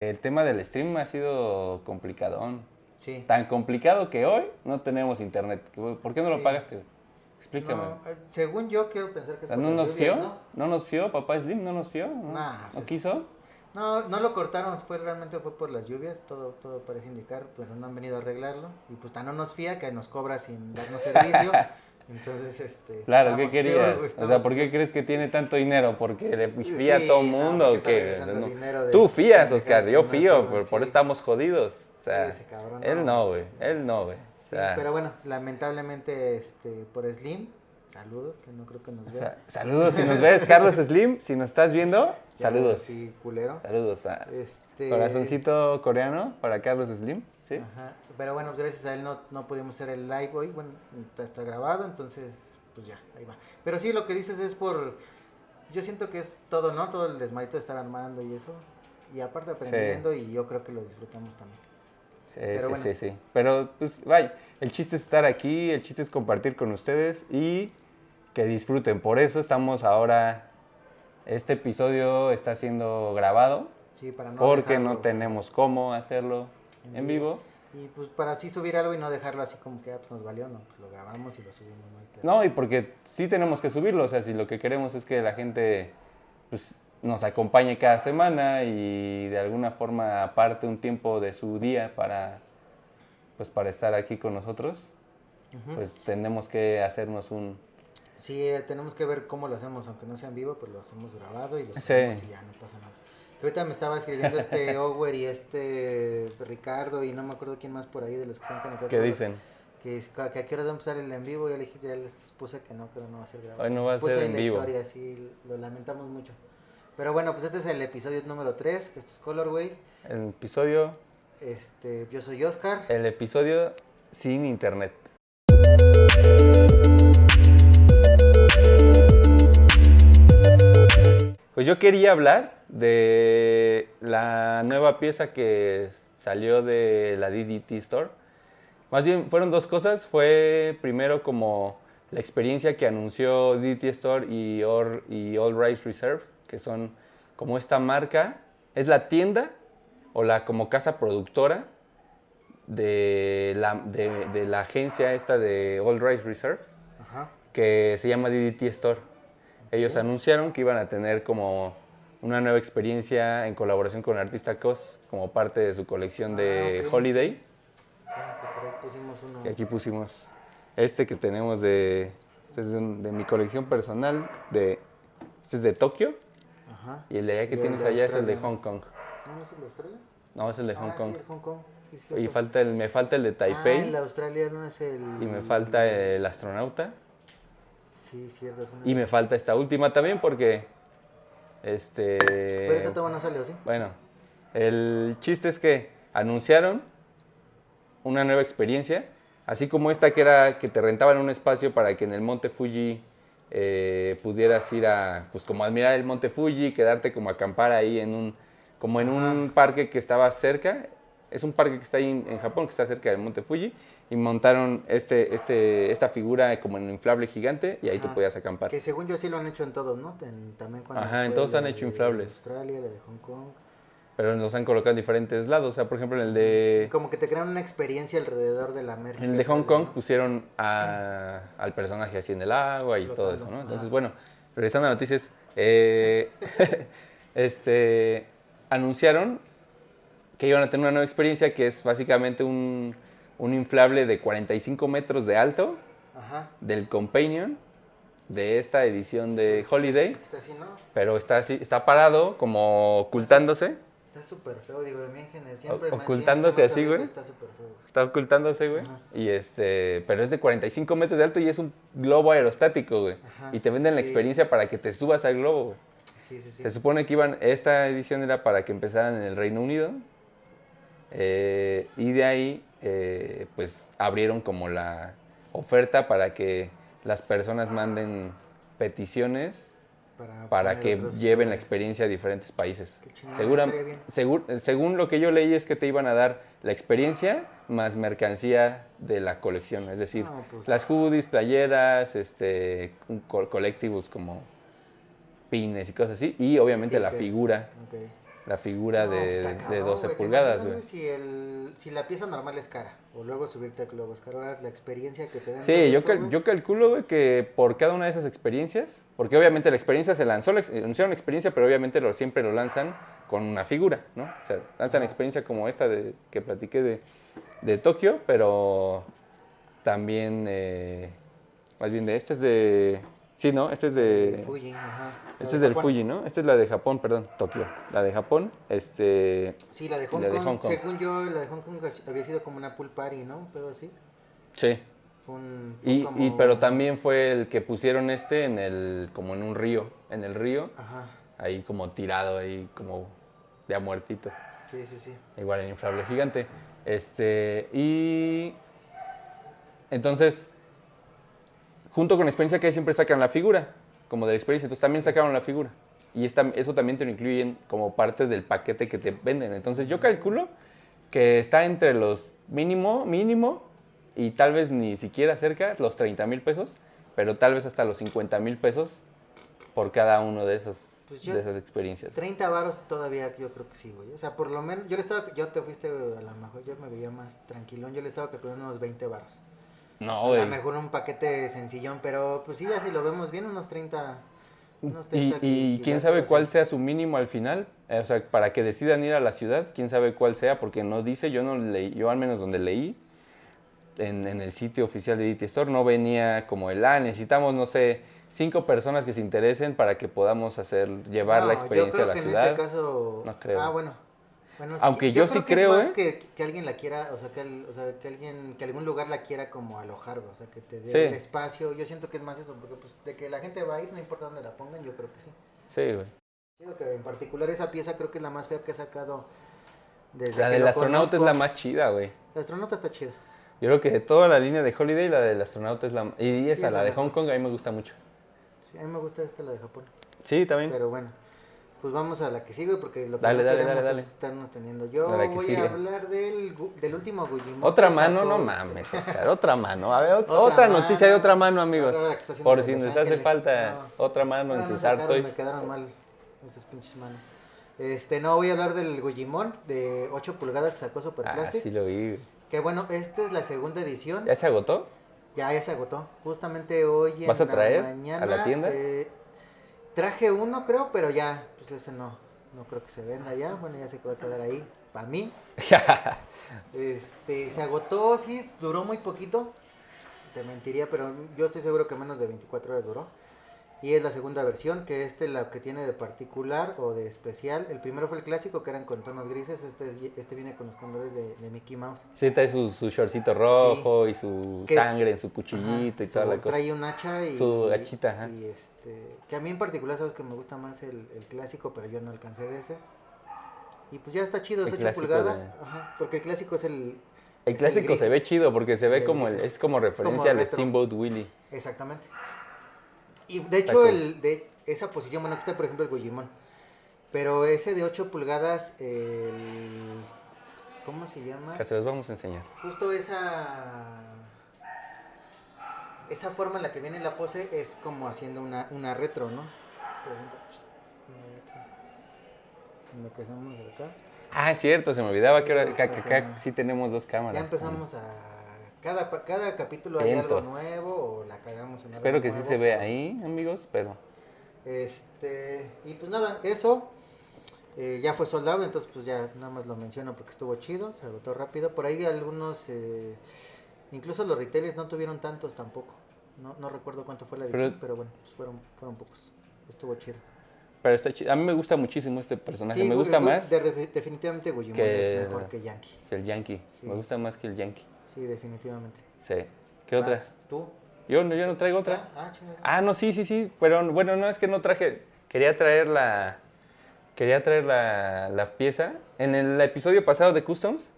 El tema del stream ha sido complicadón. Sí. Tan complicado que hoy no tenemos internet. ¿Por qué no lo pagaste? Explícame. No, eh, según yo quiero pensar que O sea, ¿No nos fió? ¿no? ¿No? nos fió? ¿Papá Slim no nos fió? ¿No, Nah, ¿No pues, quiso? No, no lo cortaron, fue realmente fue por las lluvias, todo, todo parece indicar, pero no han venido a arreglarlo. Y pues tan no nos fía que nos cobra sin darnos servicio. Entonces, este. Claro, ¿qué querías? peor, O sea, ¿por qué crees que tiene tanto dinero? ¿Porque le Sí, fía a todo el no, mundo? No. dinero de Tú fías, Oscar, yo que no fío, por, por eso estamos jodidos. O sea, cabrón, él no. no, güey, él no, güey. O Sí, sea, pero bueno, lamentablemente este, por Slim, saludos, que no creo que nos o vea. sea, saludos si nos ves, Carlos Slim, si nos estás viendo, Ya, saludos. Sí, culero. Saludos a Este, corazoncito coreano para Carlos Slim, ¿sí? Ajá. Pero bueno, pues gracias a él no, no pudimos hacer el live hoy. Bueno, está, está grabado, entonces, pues ya, ahí va. Pero sí, lo que dices es por. Yo siento que es todo, ¿no? Todo el desmadito de estar armando y eso. Y aparte aprendiendo, y yo creo que lo disfrutamos también. Sí, Pero sí, bueno. sí, sí. Pero, pues, vaya, el chiste es estar aquí, el chiste es compartir con ustedes y que disfruten. Por eso estamos ahora, este episodio está siendo grabado, Sí, para no porque no dejarlo tenemos cómo hacerlo en vivo. Y pues para así subir algo y no dejarlo así como que ah, pues nos valió, no, pues lo grabamos y lo subimos, pedo. No, y porque sí tenemos que subirlo, o sea, si lo que queremos es que la gente pues, nos acompañe cada semana y de alguna forma aparte un tiempo de su día para, pues, para estar aquí con nosotros, pues tenemos que hacernos un... Sí, eh, tenemos que ver cómo lo hacemos, aunque no sea en vivo, pues lo hacemos grabado y lo Sí. subimos y ya no pasa nada. Que ahorita me estaba escribiendo este Ower y este Ricardo y no me acuerdo quién más por ahí de los que están conectados. ¿Qué dicen? Que, que a qué horas va a empezar el en vivo, ya le dije, ya les puse que no, que no va a ser grabado. Hoy no va a Puse ser en la vivo. historia, sí, lo lamentamos mucho. Pero bueno, pues este es el episodio número 3, esto es Colorway. El episodio, Este, yo soy Oscar. el episodio sin internet. Pues yo quería hablar de la nueva pieza que salió de la DDT Store. Más bien fueron dos cosas. Fue primero como la experiencia que anunció DDT Store y, Or- y All Rights Reserve, que son como esta marca. Es la tienda o la como casa productora de la, de, de la agencia esta de All Rights Reserve Ajá. que se llama DDT Store. Ellos anunciaron que iban a tener como una nueva experiencia en colaboración con el artista Cos como parte de su colección de Ah. Holiday. Sí, que por ahí pusimos uno. Y aquí pusimos este que tenemos de, este es de, un- de mi colección personal. De, este es de Tokio Ajá. y el de allá que tienes allá es el de. Hong Kong. ¿No, no es el de Australia? No, es el de Hong Ah, Kong. Sí, el Hong Kong. Sí, Y falta el, me falta el de Ah, Taipei el de Australia no es el. y me falta el astronauta. Sí, cierto. Y me falta esta última también porque, este... Pero esa todavía no salió, ¿sí? Bueno, el chiste es que anunciaron una nueva experiencia, así como esta que era que te rentaban un espacio para que en el Monte Fuji eh, pudieras ir a, pues como admirar el Monte Fuji, quedarte como acampar ahí en un, como en un parque que estaba cerca. Es un parque que está ahí en, Japón, que está cerca del Monte Fuji, y montaron este, este, esta figura como en un inflable gigante y ahí tú podías acampar. Que según yo sí lo han hecho en todos, ¿no? En- también cuando Ajá, en todos han hecho inflables. Australia, la de Hong Kong. Pero los han colocado en diferentes lados. O sea, por ejemplo, en el de... Como que te crean una experiencia alrededor de la merca. En el de Hong Kong pusieron a- al personaje así en el agua y todo eso, ¿no? Entonces, bueno, regresando a noticias, eh, este, anunciaron que iban a tener una nueva experiencia que es básicamente un, un inflable de 45 metros de alto Ajá. del Companion de esta edición de Holiday, Está así, ¿no? pero está así, está parado como ocultándose, Está súper feo, digo, de general. Siempre O- ocultándose siempre así, güey. Está súper feo. está ocultándose, güey, Ajá. y este, pero es de 45 metros de alto y es un globo aerostático, güey, y te venden la experiencia para que te subas al globo, güey. Sí, sí, sí. Se supone que iban, esta edición era para que empezaran en el Reino Unido. Eh, y de ahí, eh, pues abrieron como la oferta para que las personas manden peticiones para que lleven la experiencia a diferentes países. Segura- segur- según lo que yo leí es que te iban a dar la experiencia más mercancía de la colección, es decir, No, pues- las hoodies, playeras, este, co- collectibles como pines y cosas así, y obviamente la figura. La figura No, de, cabrón, 12 güey, ¿te pulgadas, güey. Si, el, si la pieza normal es cara, o luego subirte a globo es caro, ahora la experiencia que te todo Sí, yo, eso, cal- güey. yo calculo, güey, que por cada una de esas experiencias, porque obviamente la experiencia se lanzó, la anunciaron la experiencia, pero obviamente lo, siempre lo lanzan con una figura, ¿no? O sea, lanzan experiencia como esta de, que platiqué de, de Tokio, pero también, eh, más bien de, este es de, sí, ¿no? Este es de, Fuji, ajá. Este de es del Japón. Fuji, ¿no? Esta es la de Japón, perdón, Tokio. La de Japón, este, Sí, la de Hong, La de Kong, Hong Kong. según yo, la de Hong Kong había sido como una pool party, ¿no? Un pedo así. sí. Fue un- Y, como- y- pero también fue el que pusieron este en el, como en un río, en el río, Ajá, ahí como tirado, ahí como de a muertito. sí, sí, sí. Igual el inflable gigante. Este, y entonces, junto con la experiencia que siempre sacan la figura, como de la experiencia, entonces también sacaron la figura. Y esta- eso también te lo incluyen como parte del paquete que te venden. Entonces yo calculo que está entre los mínimo, mínimo, y tal vez ni siquiera cerca, los 30 mil pesos, pero tal vez hasta los 50 mil pesos por cada uno de esos Pues yo- de esas experiencias. 30 varos todavía yo creo que sí, güey. O sea, por lo menos, yo le estaba, yo te fuiste a lo mejor, yo me veía más tranquilón, yo le estaba calculando unos 20 varos. No, a lo mejor un paquete sencillón, pero pues sí, ya si lo vemos bien, unos 30. Unos Y, 30 y qui- quién sabe así. cuál sea su mínimo al final, Eh, o sea, para que decidan ir a la ciudad, quién sabe cuál sea, porque no dice, yo no leí, yo al menos donde leí, en, en el sitio oficial de DT Store, no venía como el, ah, necesitamos, no sé, cinco personas que se interesen para que podamos hacer, llevar la experiencia yo a la que ciudad. En este caso, No creo. Ah, bueno. Bueno, sí, Aunque yo sí que es creo, más ¿eh? que, que alguien la quiera, o sea, que, el- o sea, que alguien, que algún lugar la quiera como alojar, o sea, que te dé Sí. el espacio. Yo siento que es más eso, porque pues de que la gente va a ir, no importa dónde la pongan, yo creo que sí. Sí, güey. Digo que en particular esa pieza creo que es la más fea que he sacado desde La del lo astronauta es la más chida, güey. El astronauta está chida. Yo creo que de toda la línea de Holiday, la del astronauta es la... Y esa, Sí, la la de. Hong Kong, a mí me gusta mucho. Sí, a mí me gusta esta, la de Japón. Sí, también. Pero bueno, pues vamos a la que sigue porque lo que Dale, no dale, queremos dale, es estarnos teniendo. Yo A la que voy sigue. a hablar del, del último Gujimon. Otra que mano, no mames, Oscar. Otra mano. A ver, ot- Otra noticia de otra mano, amigos. Que Por si les hace falta No. otra mano en sus Artois. Me quedaron mal esas pinches manos. Este, no, voy a hablar del Gujimon de 8 pulgadas que sacó Super Ah, sí lo vi. Que bueno, esta es la segunda edición. ¿Ya se agotó? Ya, ya se agotó. Justamente hoy en ¿Vas a la traer a mañana. la tienda? eh, traje uno, creo, pero ya, pues ese no. No creo que se venda ya. Bueno, ya sé que va a quedar ahí. Para mí. Este, se agotó, sí, duró muy poquito. Te mentiría, pero yo estoy seguro que menos de 24 horas duró. Y es la segunda versión, que este la que tiene de particular o de especial. El primero fue el clásico, que eran con tonos grises. Este, es- este viene con los colores de, de Mickey Mouse. Sí, trae su, su shortcito rojo y su Que- sangre en su cuchillito y toda su- la cosa. Trae un hacha y. Su hachita, ajá. Y este. Que a mí en particular, sabes que me gusta más el, el clásico, pero yo no alcancé de ese. Y pues ya está chido, es El 8 clásico pulgadas. de- Ajá, porque el clásico es el. El es clásico se ve chido porque se ve como, el- es- es como es como referencia al. Steamboat Willie. Exactamente. Y de hecho, cool. el de esa posición, bueno, aquí está por ejemplo el Gujimon. Pero ese de 8 pulgadas, el. ¿Cómo se llama? Que se los vamos a enseñar. Justo esa. Esa forma en la que viene la pose es como haciendo una, una retro, ¿no? Por ejemplo, lo que hacemos acá. Ah, es cierto, se me olvidaba que, ahora- acá- sí tenemos dos cámaras. Ya empezamos a. Cada, cada capítulo hay algo nuevo o la cagamos en Espero algo que sí se vea ahí, amigos, pero... Este, y pues nada, eso eh, ya fue soldado, entonces pues ya nada más lo menciono porque estuvo chido, se agotó rápido. Por ahí algunos, eh, incluso los retailers no tuvieron tantos tampoco. No, no recuerdo cuánto fue la edición, pero, bueno, pues fueron, fueron pocos. Estuvo chido. Pero está chido. A mí me gusta muchísimo este personaje. Sí, me Gu- gusta Gu- más de- de- definitivamente Gujimon es mejor que Yankee. que el Yankee. Sí. Me gusta más que el Yankee. Sí, definitivamente. Sí. ¿Qué otra? ¿Tú? Yo, no- yo no traigo otra. Ah, chingada. Ah, no, sí, sí, sí. Pero bueno, no es que no traje. Quería traer la. Quería traer la, la pieza. En el episodio pasado de Customs.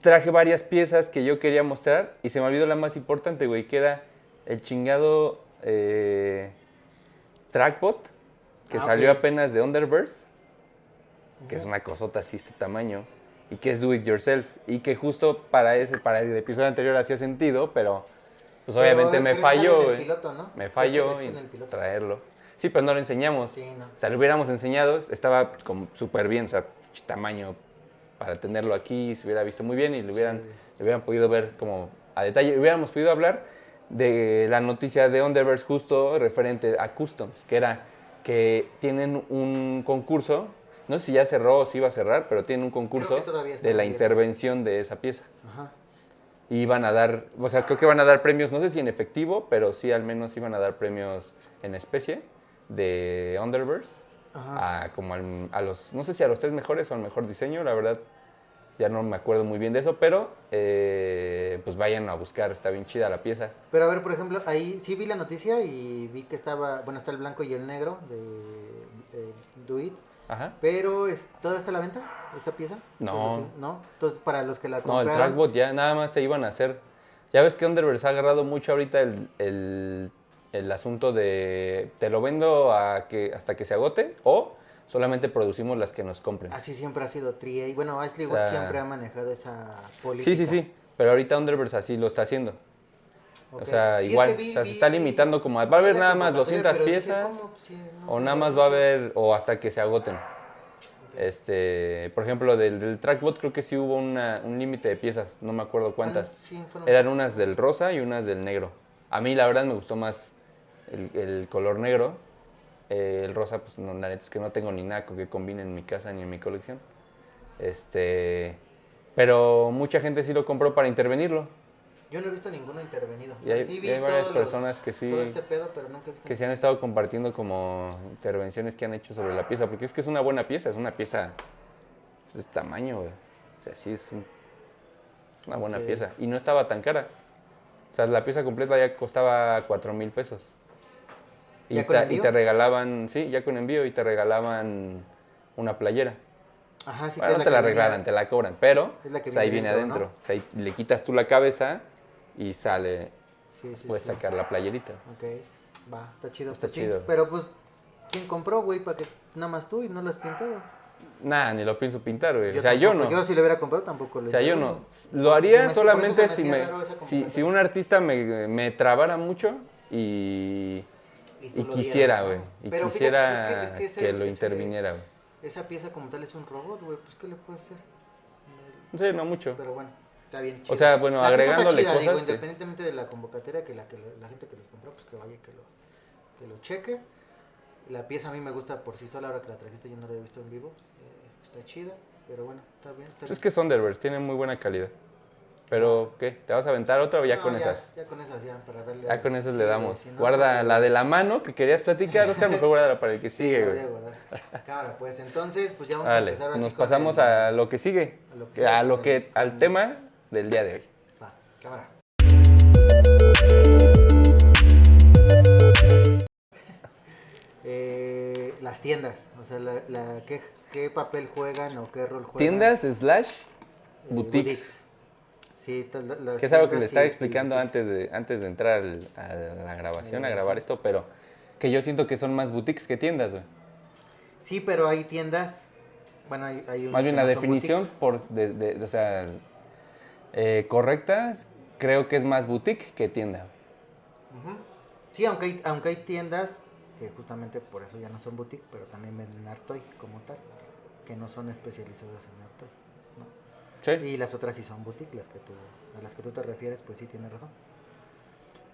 Traje varias piezas que yo quería mostrar. Y se me olvidó la más importante, güey. Que era el chingado. eh, trackbot. Que Ah, salió apenas de Underverse. Que es una cosota así, este tamaño. Y que es do it yourself. Y que justo para ese, para el episodio anterior hacía sentido, pero pues obviamente me pero falló, güey. piloto, ¿no? Me falló traerlo. Sí, pero no lo enseñamos. Sí, no. O sea, lo hubiéramos enseñado, estaba como súper bien, o sea, tamaño para tenerlo aquí, se hubiera visto muy bien y lo hubieran, Sí. lo hubieran podido ver como a detalle. Hubiéramos podido hablar de la noticia de Underverse justo referente a Customs, que era que tienen un concurso, no sé si ya cerró o si iba a cerrar, pero tienen un concurso de la intervención de esa pieza. Ajá. Y van a dar, o sea, creo que van a dar premios, no sé si en efectivo, pero sí al menos iban a dar premios en especie de Underverse Ajá. a como al- a los, no sé si a los tres mejores o al mejor diseño, la verdad ya no me acuerdo muy bien de eso, pero eh, pues vayan a buscar, está bien chida la pieza. Pero a ver, por ejemplo, ahí sí vi la noticia y vi que estaba, bueno, está el blanco y el negro de eh, Do It, Ajá. pero es, ¿toda está a la venta esa pieza? No. ¿No? Entonces, para los que la No, el compraron, trackbot ya nada más se iban a hacer. Ya ves que Underverse ha agarrado mucho ahorita el, el- el asunto de te lo vendo a que, hasta que se agote o solamente producimos las que nos compren. así siempre ha sido Trie, y bueno, Ashley O siempre ha manejado esa política. Sí, sí, sí. Pero ahorita Underverse así lo está haciendo. O sea, Sí, es igual. que vi- o sea, se está limitando como. a- Va a haber nada más convocatoria, 200 pero dije, piezas. ¿cómo? Sí, no O nada más va a haber, o hasta que se agoten. Este, por ejemplo, del, del trackbot creo que sí hubo una- un límite de piezas, no me acuerdo cuántas. Sí, fueron- Eran unas del rosa y unas del negro. A mí la verdad me gustó más el, el color negro. Eh, el rosa, pues no, la neta es que no tengo ni nada que combine en mi casa ni en mi colección. Este, pero mucha gente sí lo compró para intervenirlo. Yo no he visto ninguno intervenido. Y hay- sí y vi hay varias todos los- personas que sí- Todo este pedo, pero nunca he visto. que se han estado compartiendo como intervenciones que han hecho sobre la pieza, porque es que es una buena pieza, es una pieza pues, de este tamaño, güey. O sea, sí es, un- es una buena pieza. Y no estaba tan cara. O sea, la pieza completa ya costaba 4 mil pesos. Y ¿Ya con te, y envío? te regalaban, sí, ya con envío, y te regalaban una playera. Ajá, sí, que Bueno, es no te la que venía- regalan, te la cobran, pero Es la que o sea, ahí viene viene dentro, adentro. O sea, ahí le quitas tú la cabeza y sale, Sí, sí, puedes sí. sacar la playerita. Ok, va, está chido. Está pues chido. Pero pues, ¿quién compró, güey? Para que nada más tú y no lo has pintado. Nada, ni lo pienso pintar, güey. O sea, yo no. Yo si lo hubiera comprado tampoco lo O sea, yo no. Lo haría solamente si, me si, si un artista me, me trabara mucho y, Y quisiera, güey. Y Pero fíjate, quisiera es que- es que ese- que lo ese- interviniera, güey. Esa pieza como tal es un robot, güey. Pues, ¿qué le puedes hacer? Sí, no mucho. Pero bueno, está bien O chido. sea, bueno, La agregándole chida, digo, cosas, sí. independientemente de la convocatoria, que la, que la gente que los compró, pues que vaya y que lo, que lo cheque. La pieza a mí me gusta por sí sola, ahora que la trajiste yo no la he visto en vivo. Eh, está chida, pero bueno, está bien. Está Pues bien. es que Thunderbirds tienen muy buena calidad. Pero, ¿qué? ¿Te vas a aventar otra o ya No, con esas? Ya con esas, ya, para darle. Ya con esas sí, le damos. si no, Guarda porque- la de la mano que querías platicar, Oscar, mejor guárdala para el que Sí, sigue, güey. a guardar. Cámara, pues entonces, pues ya vamos a Vale, empezar ahora nos sí pasamos el- a lo que sigue. a lo que sigue A lo que, al tema del día de hoy. Va, cámara. Eh, las tiendas, o sea, la, la- ¿qué, qué papel juegan o qué rol juegan? Tiendas slash Eh, boutiques. Sí, ta- la- las Que es algo que le estaba y explicando boutiques. antes de, antes de entrar al- a la grabación, a grabación. grabar esto, pero que yo siento que son más boutiques que tiendas, güey. Sí, pero hay tiendas, bueno, hay, hay unas Más bien la no definición, boutiques. por, de, de- o sea, eh, correcta, creo que es más boutique que tienda. Sí, aunque hay, aunque hay tiendas que justamente por eso ya no son boutique, pero también venden Artoy como tal, que no son especializadas en Artoy. ¿no? Sí. Y las otras sí son boutique, las que tú, a las que tú te refieres, pues sí tienes razón.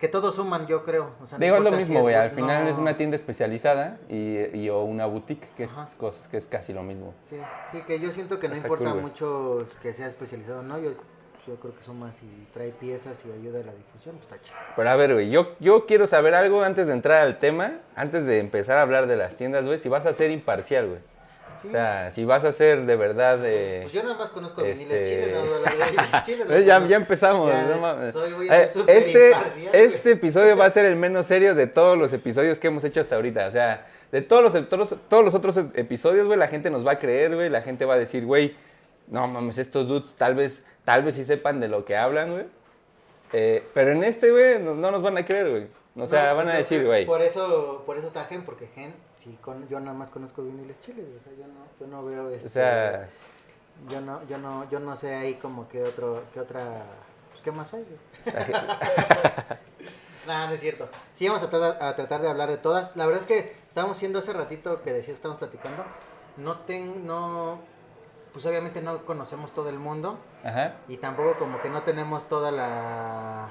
Que todos suman, yo creo. O sea, no Digo, es lo mismo, güey. Al final es una tienda especializada y, y o una boutique, que es cosas que es casi lo mismo. Sí, sí, que yo siento que no Está importa cool, mucho que sea especializado no. Yo, yo creo que suma si trae piezas y ayuda a la difusión, pues está chido. Pero a ver, güey, yo, yo quiero saber algo antes de entrar al tema, antes de empezar a hablar de las tiendas, güey, si vas a ser imparcial, güey. Sí. O sea, si vas a ser de verdad... eh, Pues yo nada más conozco este- viniles chiles, no chiles. ¿Ves? Ya, no- ya empezamos. Ya, no mames. soy- voy a Eh, este, este episodio va a ser el menos serio de todos los episodios que hemos hecho hasta ahorita. O sea, de todos los, todos, todos los otros episodios, güey, la gente nos va a creer, güey. La gente va a decir, güey, no mames, estos dudes tal vez, tal vez sí sepan de lo que hablan, güey. Eh, pero en este, güey, no, no nos van a creer, güey. O sea, No, van a decir, güey. Por eso, por eso está Gen, porque Gen, sí, con, yo nada más conozco viniles chiles, o sea, yo no, yo no veo este, O sea, yo no, yo no, yo no sé ahí como que otro, que otra, pues qué más hay, güey. No, no es cierto. Sí, vamos a, tra- a tratar de hablar de todas. La verdad es que estábamos haciendo hace ratito que decía, estamos platicando, no ten, no, pues obviamente no conocemos todo el mundo Ajá. y tampoco como que no tenemos toda la,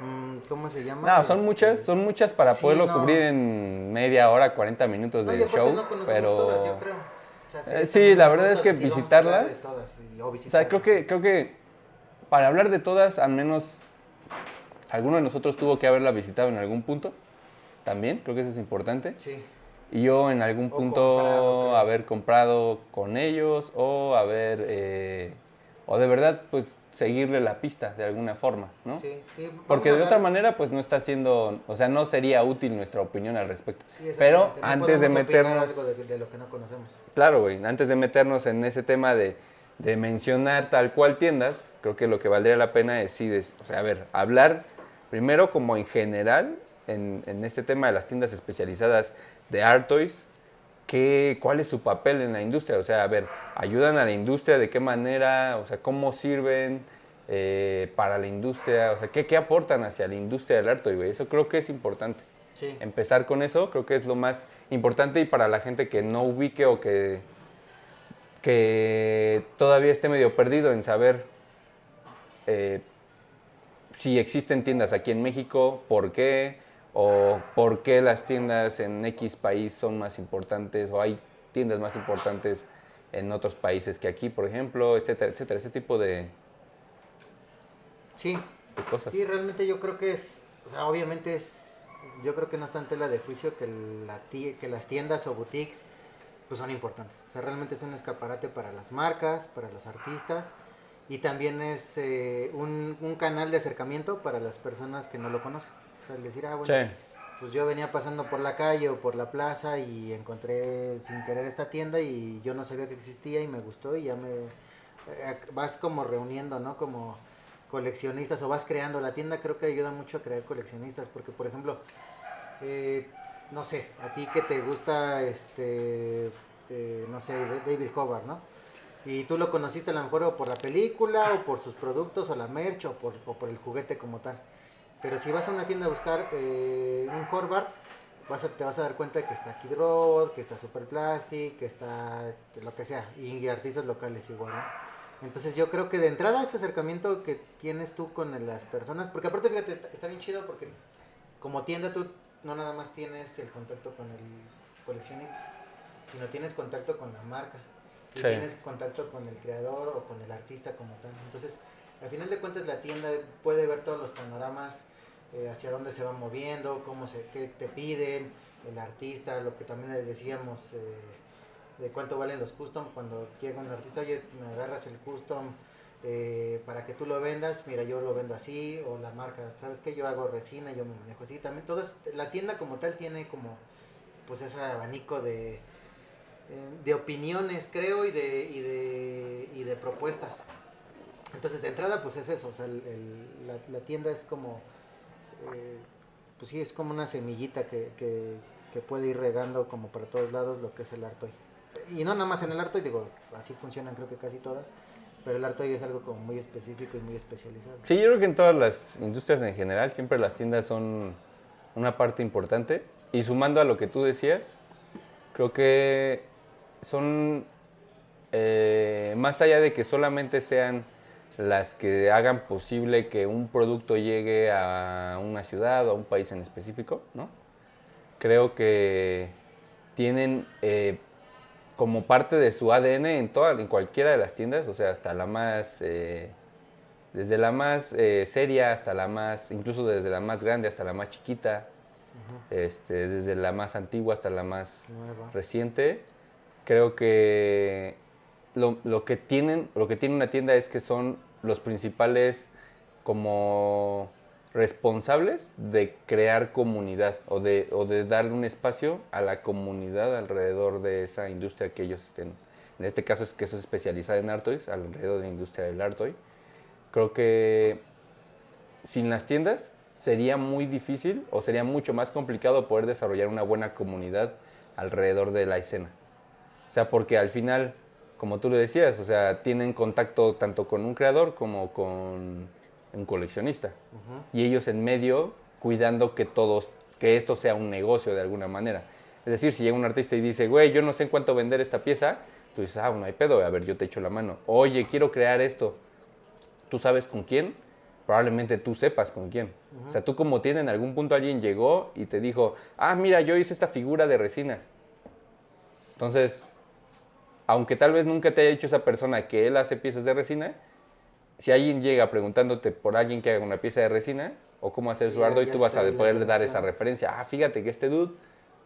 mm, ¿cómo se llama? No, son Este, muchas, son muchas para sí, poderlo no. cubrir en media hora, 40 minutos No, de show, no pero todas, yo creo. O sea, Eh, sí, la verdad es que visitarlas- todas o O sea, creo que, creo que para hablar de todas, al menos alguno de nosotros tuvo que haberla visitado en algún punto. También, creo que eso es importante. Sí, Y yo en algún O punto comprado, haber comprado con ellos o haber, eh, o de verdad, pues seguirle la pista de alguna forma, ¿no? sí, sí. Porque de otra manera, pues no está siendo, o sea, no sería útil nuestra opinión al respecto. Sí, Pero no antes de meternos... algo de, de lo que no conocemos. Claro, güey. Antes de meternos en ese tema de, de mencionar tal cual tiendas, creo que lo que valdría la pena es sí, o sea, a ver, hablar primero como en general en, en este tema de las tiendas especializadas de Art Toys, qué, cuál es su papel en la industria. O sea, a ver, ayudan a la industria, de qué manera, o sea, cómo sirven eh, para la industria, o sea, qué, qué aportan hacia la industria del art toy, güey. Eso creo que es importante Sí. empezar con eso, creo que es lo más importante y para la gente que no ubique o que, que todavía esté medio perdido en saber eh, si existen tiendas aquí en México, por qué, o por qué las tiendas en X país son más importantes, o hay tiendas más importantes en otros países que aquí, por ejemplo, etcétera, etcétera, ese tipo de, Sí, de cosas. sí, realmente yo creo que es, o sea, obviamente es, yo creo que no está en tela de juicio que, la ti- que las tiendas o boutiques pues son importantes. O sea, realmente es un escaparate para las marcas, para los artistas y también es eh, un, un canal de acercamiento para las personas que no lo conocen. Sea, el decir, ah, bueno, Sí. pues yo venía pasando por la calle o por la plaza y encontré sin querer esta tienda y yo no sabía que existía y me gustó y ya me eh, vas como reuniendo, ¿no? Como coleccionistas o vas creando. La tienda creo que ayuda mucho a crear coleccionistas porque, por ejemplo, eh, no sé, a ti que te gusta, este, eh, no sé, David Hobart, ¿no? Y tú lo conociste a lo mejor o por la película o por sus productos o la merch o por, o por el juguete como tal. Pero si vas a una tienda a buscar eh, un Hobart, vas a, te vas a dar cuenta que está Kid Rod, que está Super Plastic, que está lo que sea, y artistas locales igual, ¿no? Entonces yo creo que de entrada ese acercamiento que tienes tú con las personas, porque aparte fíjate, está- está bien chido porque como tienda tú no nada más tienes el contacto con el coleccionista, sino tienes contacto con la marca, y Sí. tienes contacto con el creador o con el artista como tal. Entonces, al final de cuentas la tienda puede ver todos los panoramas, eh, hacia dónde se va moviendo, cómo se, qué te piden, el artista, lo que también les decíamos, eh, de cuánto valen los custom, cuando llega un artista, oye, me agarras el custom eh, para que tú lo vendas, mira, yo lo vendo así, o la marca, ¿sabes qué? Yo hago resina, yo me manejo así, también todas, la tienda como tal tiene como, pues ese abanico de, de opiniones, creo, y de, y de, y de propuestas. Entonces, de entrada, pues es eso, o sea, la, tienda es como, eh, pues sí, es como una semillita que, que, que puede ir regando como para todos lados lo que es el Artoy. Y no nada más en el Artoy, digo, así funcionan creo que casi todas, pero el Artoy es algo como muy específico y muy especializado. Sí, yo creo que en todas las industrias en general siempre las tiendas son una parte importante. Y sumando a lo que tú decías, creo que son, eh, más allá de que solamente sean las que hagan posible que un producto llegue a una ciudad o a un país en específico, ¿no? Creo que tienen eh, como parte de su ADN en, toda, en cualquiera de las tiendas, o sea, hasta la más... eh, desde la más eh, seria hasta la más, incluso desde la más grande hasta la más chiquita, este, desde la más antigua hasta la más Nueva. reciente, creo que lo, lo que tienen, lo que tiene una tienda es que son los principales como responsables de crear comunidad o de, o de darle un espacio a la comunidad alrededor de esa industria que ellos estén. En este caso es que eso es especializada en Artois, alrededor de la industria del Artoy. Creo que sin las tiendas sería muy difícil o sería mucho más complicado poder desarrollar una buena comunidad alrededor de la escena. O sea, porque al final, como tú lo decías, o sea, tienen contacto tanto con un creador como con un coleccionista. Ujú. Y ellos en medio cuidando que todos, que esto sea un negocio de alguna manera. Es decir, si llega un artista y dice, güey, yo no sé en cuánto vender esta pieza, tú dices, ah, no hay pedo, a ver, yo te echo la mano. Oye, quiero crear esto. ¿Tú sabes con quién? Probablemente tú sepas con quién. O sea, tú como tiene en algún punto alguien llegó y te dijo, ah, mira, yo hice esta figura de resina. Entonces, aunque tal vez nunca te haya dicho esa persona que él hace piezas de resina, si alguien llega preguntándote por alguien que haga una pieza de resina o cómo hacer su ardo, y tú vas a poder dar esa referencia. Ah, fíjate que este dude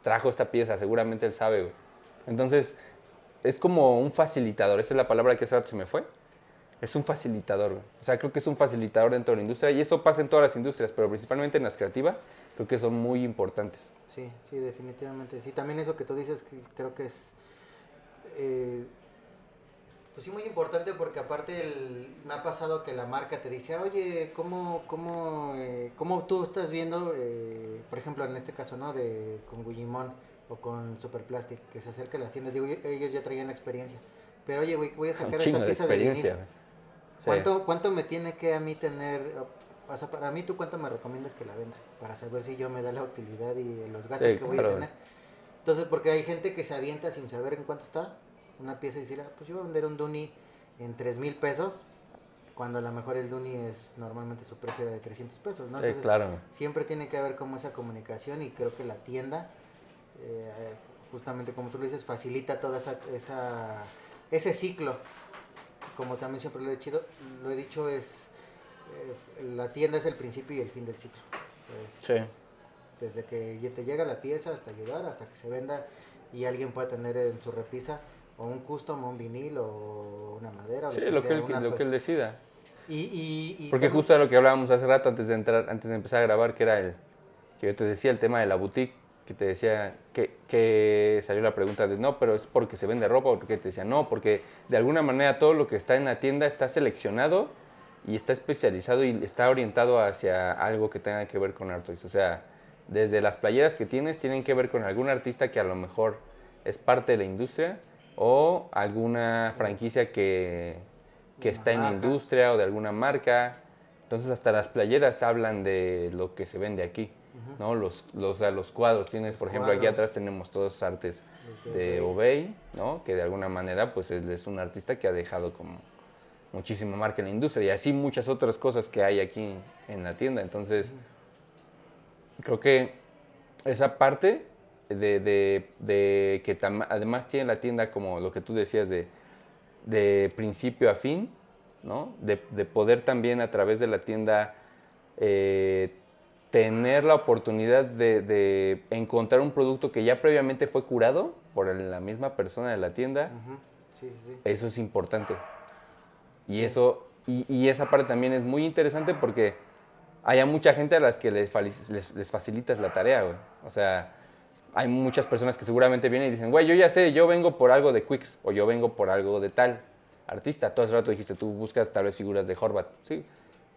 trajo esta pieza, seguramente él sabe. Entonces, es como un facilitador, esa es la palabra que hace se me fue. Es un facilitador, O sea, creo que es un facilitador dentro de la industria y eso pasa en todas las industrias, pero principalmente en las creativas, creo que son muy importantes. Sí, sí, definitivamente. Sí, también eso que tú dices, creo que es eh, pues sí, muy importante porque aparte me ha pasado que la marca te dice, oye, ¿cómo, cómo, eh, cómo tú estás viendo, eh, por ejemplo, en este caso, ¿no? De, con Guillimón o con Superplastic, que se acerca a las tiendas, digo, ellos ya traían la experiencia. Pero oye, voy a sacar esta pieza de, vinil. ¿Cuánto, ¿Cuánto me tiene que a mí tener, o sea, para mí tú cuánto me recomiendas que la venda? Para saber si yo me da la utilidad y los gastos que voy a tener. Entonces, porque hay gente que se avienta sin saber en cuánto está una pieza y decir, ah, pues yo voy a vender un Duni en 3 mil pesos, cuando a lo mejor el Duni es normalmente su precio era de 300 pesos, ¿no? Entonces, claro. siempre tiene que haber como esa comunicación y creo que la tienda, eh, justamente como tú lo dices, facilita toda esa, esa ese ciclo. Como también siempre lo he dicho, lo he dicho es eh, la tienda es el principio y el fin del ciclo. sí. Desde que te llega la pieza hasta ayudar, hasta que se venda y alguien pueda tener en su repisa o un custom, o un vinil, o una madera. sí, lo, que, él, lo que él decida. Y, y, Porque justo lo que hablábamos hace rato antes de entrar, antes de empezar a grabar, que era el que yo te decía el tema de la boutique, que te decía que, que salió la pregunta de no, pero es porque se vende ropa, o porque te decía no, porque de alguna manera todo lo que está en la tienda está seleccionado y está especializado y está orientado hacia algo que tenga que ver con Artois. O sea, desde las playeras que tienes tienen que ver con algún artista que a lo mejor es parte de la industria o alguna franquicia que, que está en la industria o de alguna marca. Entonces hasta las playeras hablan de lo que se vende aquí, ¿no? Los, los, los cuadros, tienes, por ejemplo, aquí atrás tenemos todos artes de Obey, ¿no? Que de alguna manera pues él es un artista que ha dejado como muchísima marca en la industria y así muchas otras cosas que hay aquí en la tienda. Entonces, creo que esa parte de, que además tiene la tienda como lo que tú decías de, principio a fin, ¿no? De, poder también a través de la tienda eh, tener la oportunidad de, encontrar un producto que ya previamente fue curado por la misma persona de la tienda. Eso es importante. Y, eso, y, esa parte también es muy interesante porque hay mucha gente a las que les, facilitas la tarea, güey. O sea, hay muchas personas que seguramente vienen y dicen, güey, yo ya sé, yo vengo por algo de Quicks o yo vengo por algo de tal artista. Todo ese rato dijiste, tú buscas tal vez figuras de Horvat. Sí,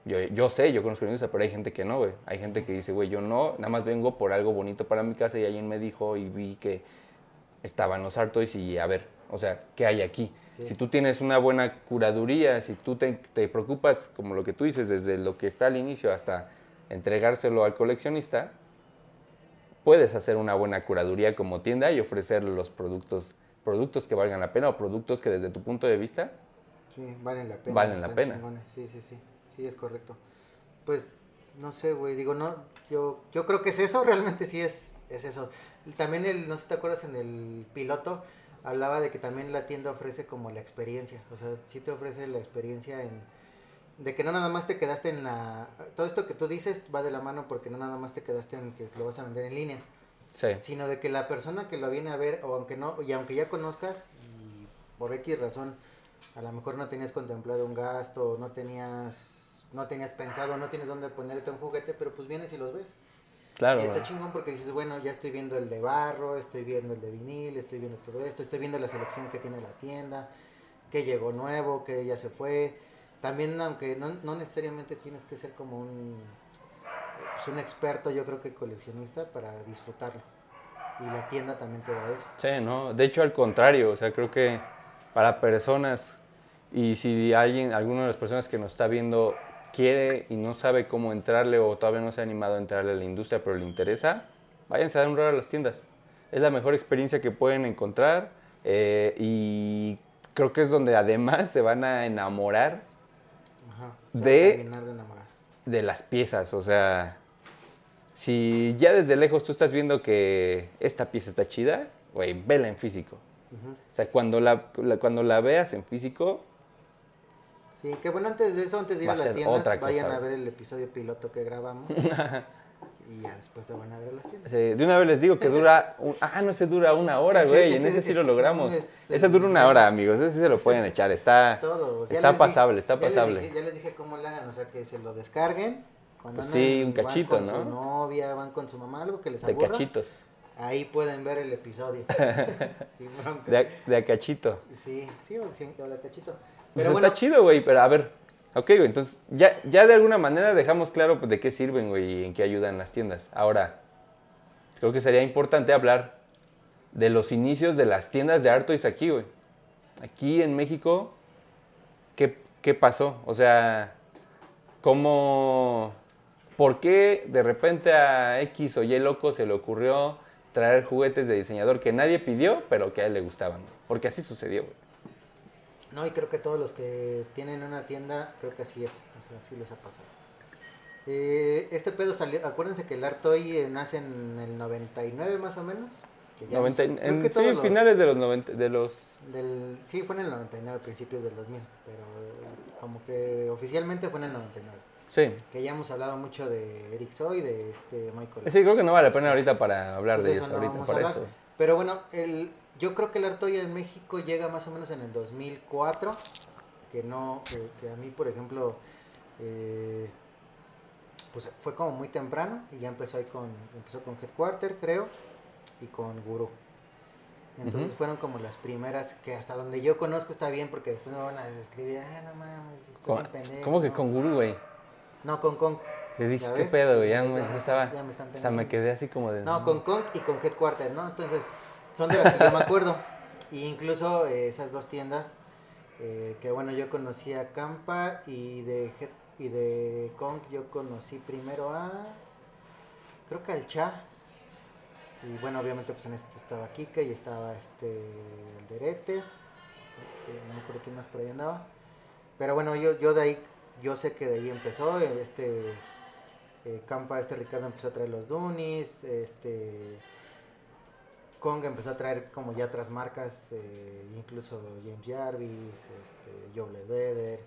yo, yo sé, yo conozco la industria, pero hay gente que no, güey. Hay gente que dice, güey, yo no, nada más vengo por algo bonito para mi casa y alguien me dijo y vi que estaban los Artois y a ver, o sea, ¿qué hay aquí? Si tú tienes una buena curaduría, si tú te, te preocupas, como lo que tú dices, desde lo que está al inicio hasta entregárselo al coleccionista, puedes hacer una buena curaduría como tienda y ofrecer los productos, productos que valgan la pena o productos que desde tu punto de vista sí, valen la pena. Valen la pena. Sí, sí, sí, sí, es correcto. Pues no sé, güey, digo, no, yo, yo creo que es eso, realmente sí es, es eso. También, el, no sé si te acuerdas, en el piloto hablaba de que también la tienda ofrece como la experiencia, o sea, sí te ofrece la experiencia en de que no nada más te quedaste en la... Todo esto que tú dices va de la mano porque no nada más te quedaste en que lo vas a vender en línea. Sí. Sino de que la persona que lo viene a ver, o aunque no, y aunque ya conozcas, y por X razón, a lo mejor no tenías contemplado un gasto, no tenías, no tenías pensado, no tienes dónde ponerte un juguete, pero pues vienes y los ves. Claro. Y está chingón porque dices, bueno, ya estoy viendo el de barro, estoy viendo el de vinil, estoy viendo todo esto, estoy viendo la selección que tiene la tienda, que llegó nuevo, que ya se fue también aunque no, no necesariamente tienes que ser como un, pues un experto, yo creo que coleccionista para disfrutarlo. Y la tienda también te da eso. Sí, no, de hecho al contrario, o sea, creo que para personas y si alguien, alguna de las personas que nos está viendo quiere y no sabe cómo entrarle o todavía no se ha animado a entrarle a la industria, pero le interesa, váyanse a dar un rol a las tiendas. es la mejor experiencia que pueden encontrar eh, y creo que es donde además se van a enamorar Ajá. Va a De- de enamorar. de las piezas. O sea, si ya desde lejos tú estás viendo que esta pieza está chida, güey, vela en físico. Ujú. O sea, cuando la, la- cuando la veas en físico, Sí, que bueno, antes de eso, antes de ir Va a las tiendas, otra cosa, vayan a ver el episodio piloto que grabamos. y ya después se van a ver las tiendas. de una vez les digo que dura... un- ah, no, ese dura una hora, güey. En ese- ese sí lo logramos. es Ese dura una hora, amigos. Ese sí se lo pueden echar. Está... Todo. Está pasable, está ya les pasable. dije- ya les dije cómo le hagan, o sea, que se lo descarguen. Cuando Pues sí, un cachito, van con ¿no? su novia, van con su mamá, algo que les De aburra. cachitos. Ahí pueden ver el episodio. De, de a cachito. Sí, sí, o, sí, o de cachito. Pues Pero bueno, está chido, güey, pero a ver. Ok, güey, entonces ya, ya de alguna manera dejamos claro pues, de qué sirven, güey, y en qué ayudan las tiendas. Ahora, creo que sería importante hablar de los inicios de las tiendas de Art Toys aquí, güey. Aquí en México, ¿qué, qué pasó? O sea, ¿cómo... ¿Por qué de repente a X o Y loco se le ocurrió traer juguetes de diseñador que nadie pidió, pero que a él le gustaban? Porque así sucedió, güey. No, y creo que todos los que tienen una tienda, creo que así es, o sea, así les ha pasado. Eh, este pedo salió, acuérdense que el Artoy nace en el 99 más o menos. Que ya no 90 sé, y- creo en- que sí, los- finales de los 90, de los... Del, sí, fue en el 99, principios del 2000, pero eh, como que oficialmente fue en el 99. Sí. Que ya hemos hablado mucho de Eric Soy, de este Michael. Sí, creo que no vale la pena ahorita para hablar de ellos eso no ahorita, para hablar. eso. Pero bueno, el, yo creo que el Artoya en México llega más o menos en el 2004, que no, que, que a mí, por ejemplo, eh, pues fue como muy temprano y ya empezó ahí con, empezó con Headquarter, creo, y con Guru. Entonces fueron como las primeras que hasta donde yo conozco está bien porque después me van a escribir, ah, no mames, estás ¿Cómo, pendejo. cómo que con Guru, güey? No, con Kong. Les dije, ¿Ya ¿qué pedo, güey? Ya, Ya me, ya estaba... ya me están quedé así como de... No, con Kong y con Headquarter, ¿no? Entonces, son de las que yo me acuerdo. Y incluso eh, esas dos tiendas, eh, que bueno, yo conocí a Campa y de, y de Kong yo conocí primero a, creo que al Cha. Y bueno, obviamente pues en este estaba Kika y estaba este, el Derete. que no me acuerdo quién más por ahí andaba. Pero bueno, yo, yo de ahí, yo sé que de ahí empezó, eh, este... Campa, este Ricardo empezó a traer los Dunis, este Kong empezó a traer como ya otras marcas, eh, incluso James Jarvis, este, Joe Ledbetter,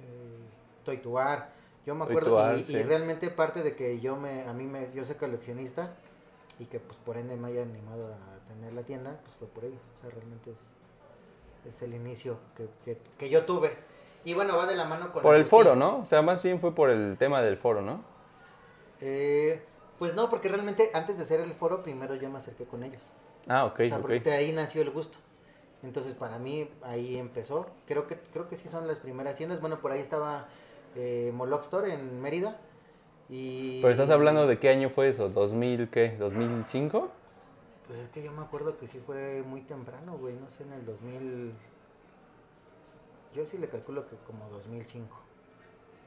eh, Toy Tuar. Yo me Toy acuerdo y, realmente parte de que yo me, a mí me, yo soy coleccionista y que pues por ende me haya animado a tener la tienda, pues fue por ellos. O sea, realmente es, es el inicio que, que, que yo tuve. Y bueno, va de la mano con Por el boutique. foro, ¿no? O sea, más bien fue por el tema del foro, ¿no? Eh, pues no, porque realmente antes de hacer el foro, primero yo me acerqué con ellos. Ah, ok, o sea, porque de ahí nació el gusto. Entonces, para mí, ahí empezó. Creo que creo que sí son las primeras tiendas. Bueno, por ahí estaba eh, Moloch Store en Mérida. Y... Pero estás hablando de qué año fue eso, ¿2000 qué? ¿2005? Pues es que yo me acuerdo que sí fue muy temprano, güey. No sé, en el 2000... Yo sí le calculo que como 2005.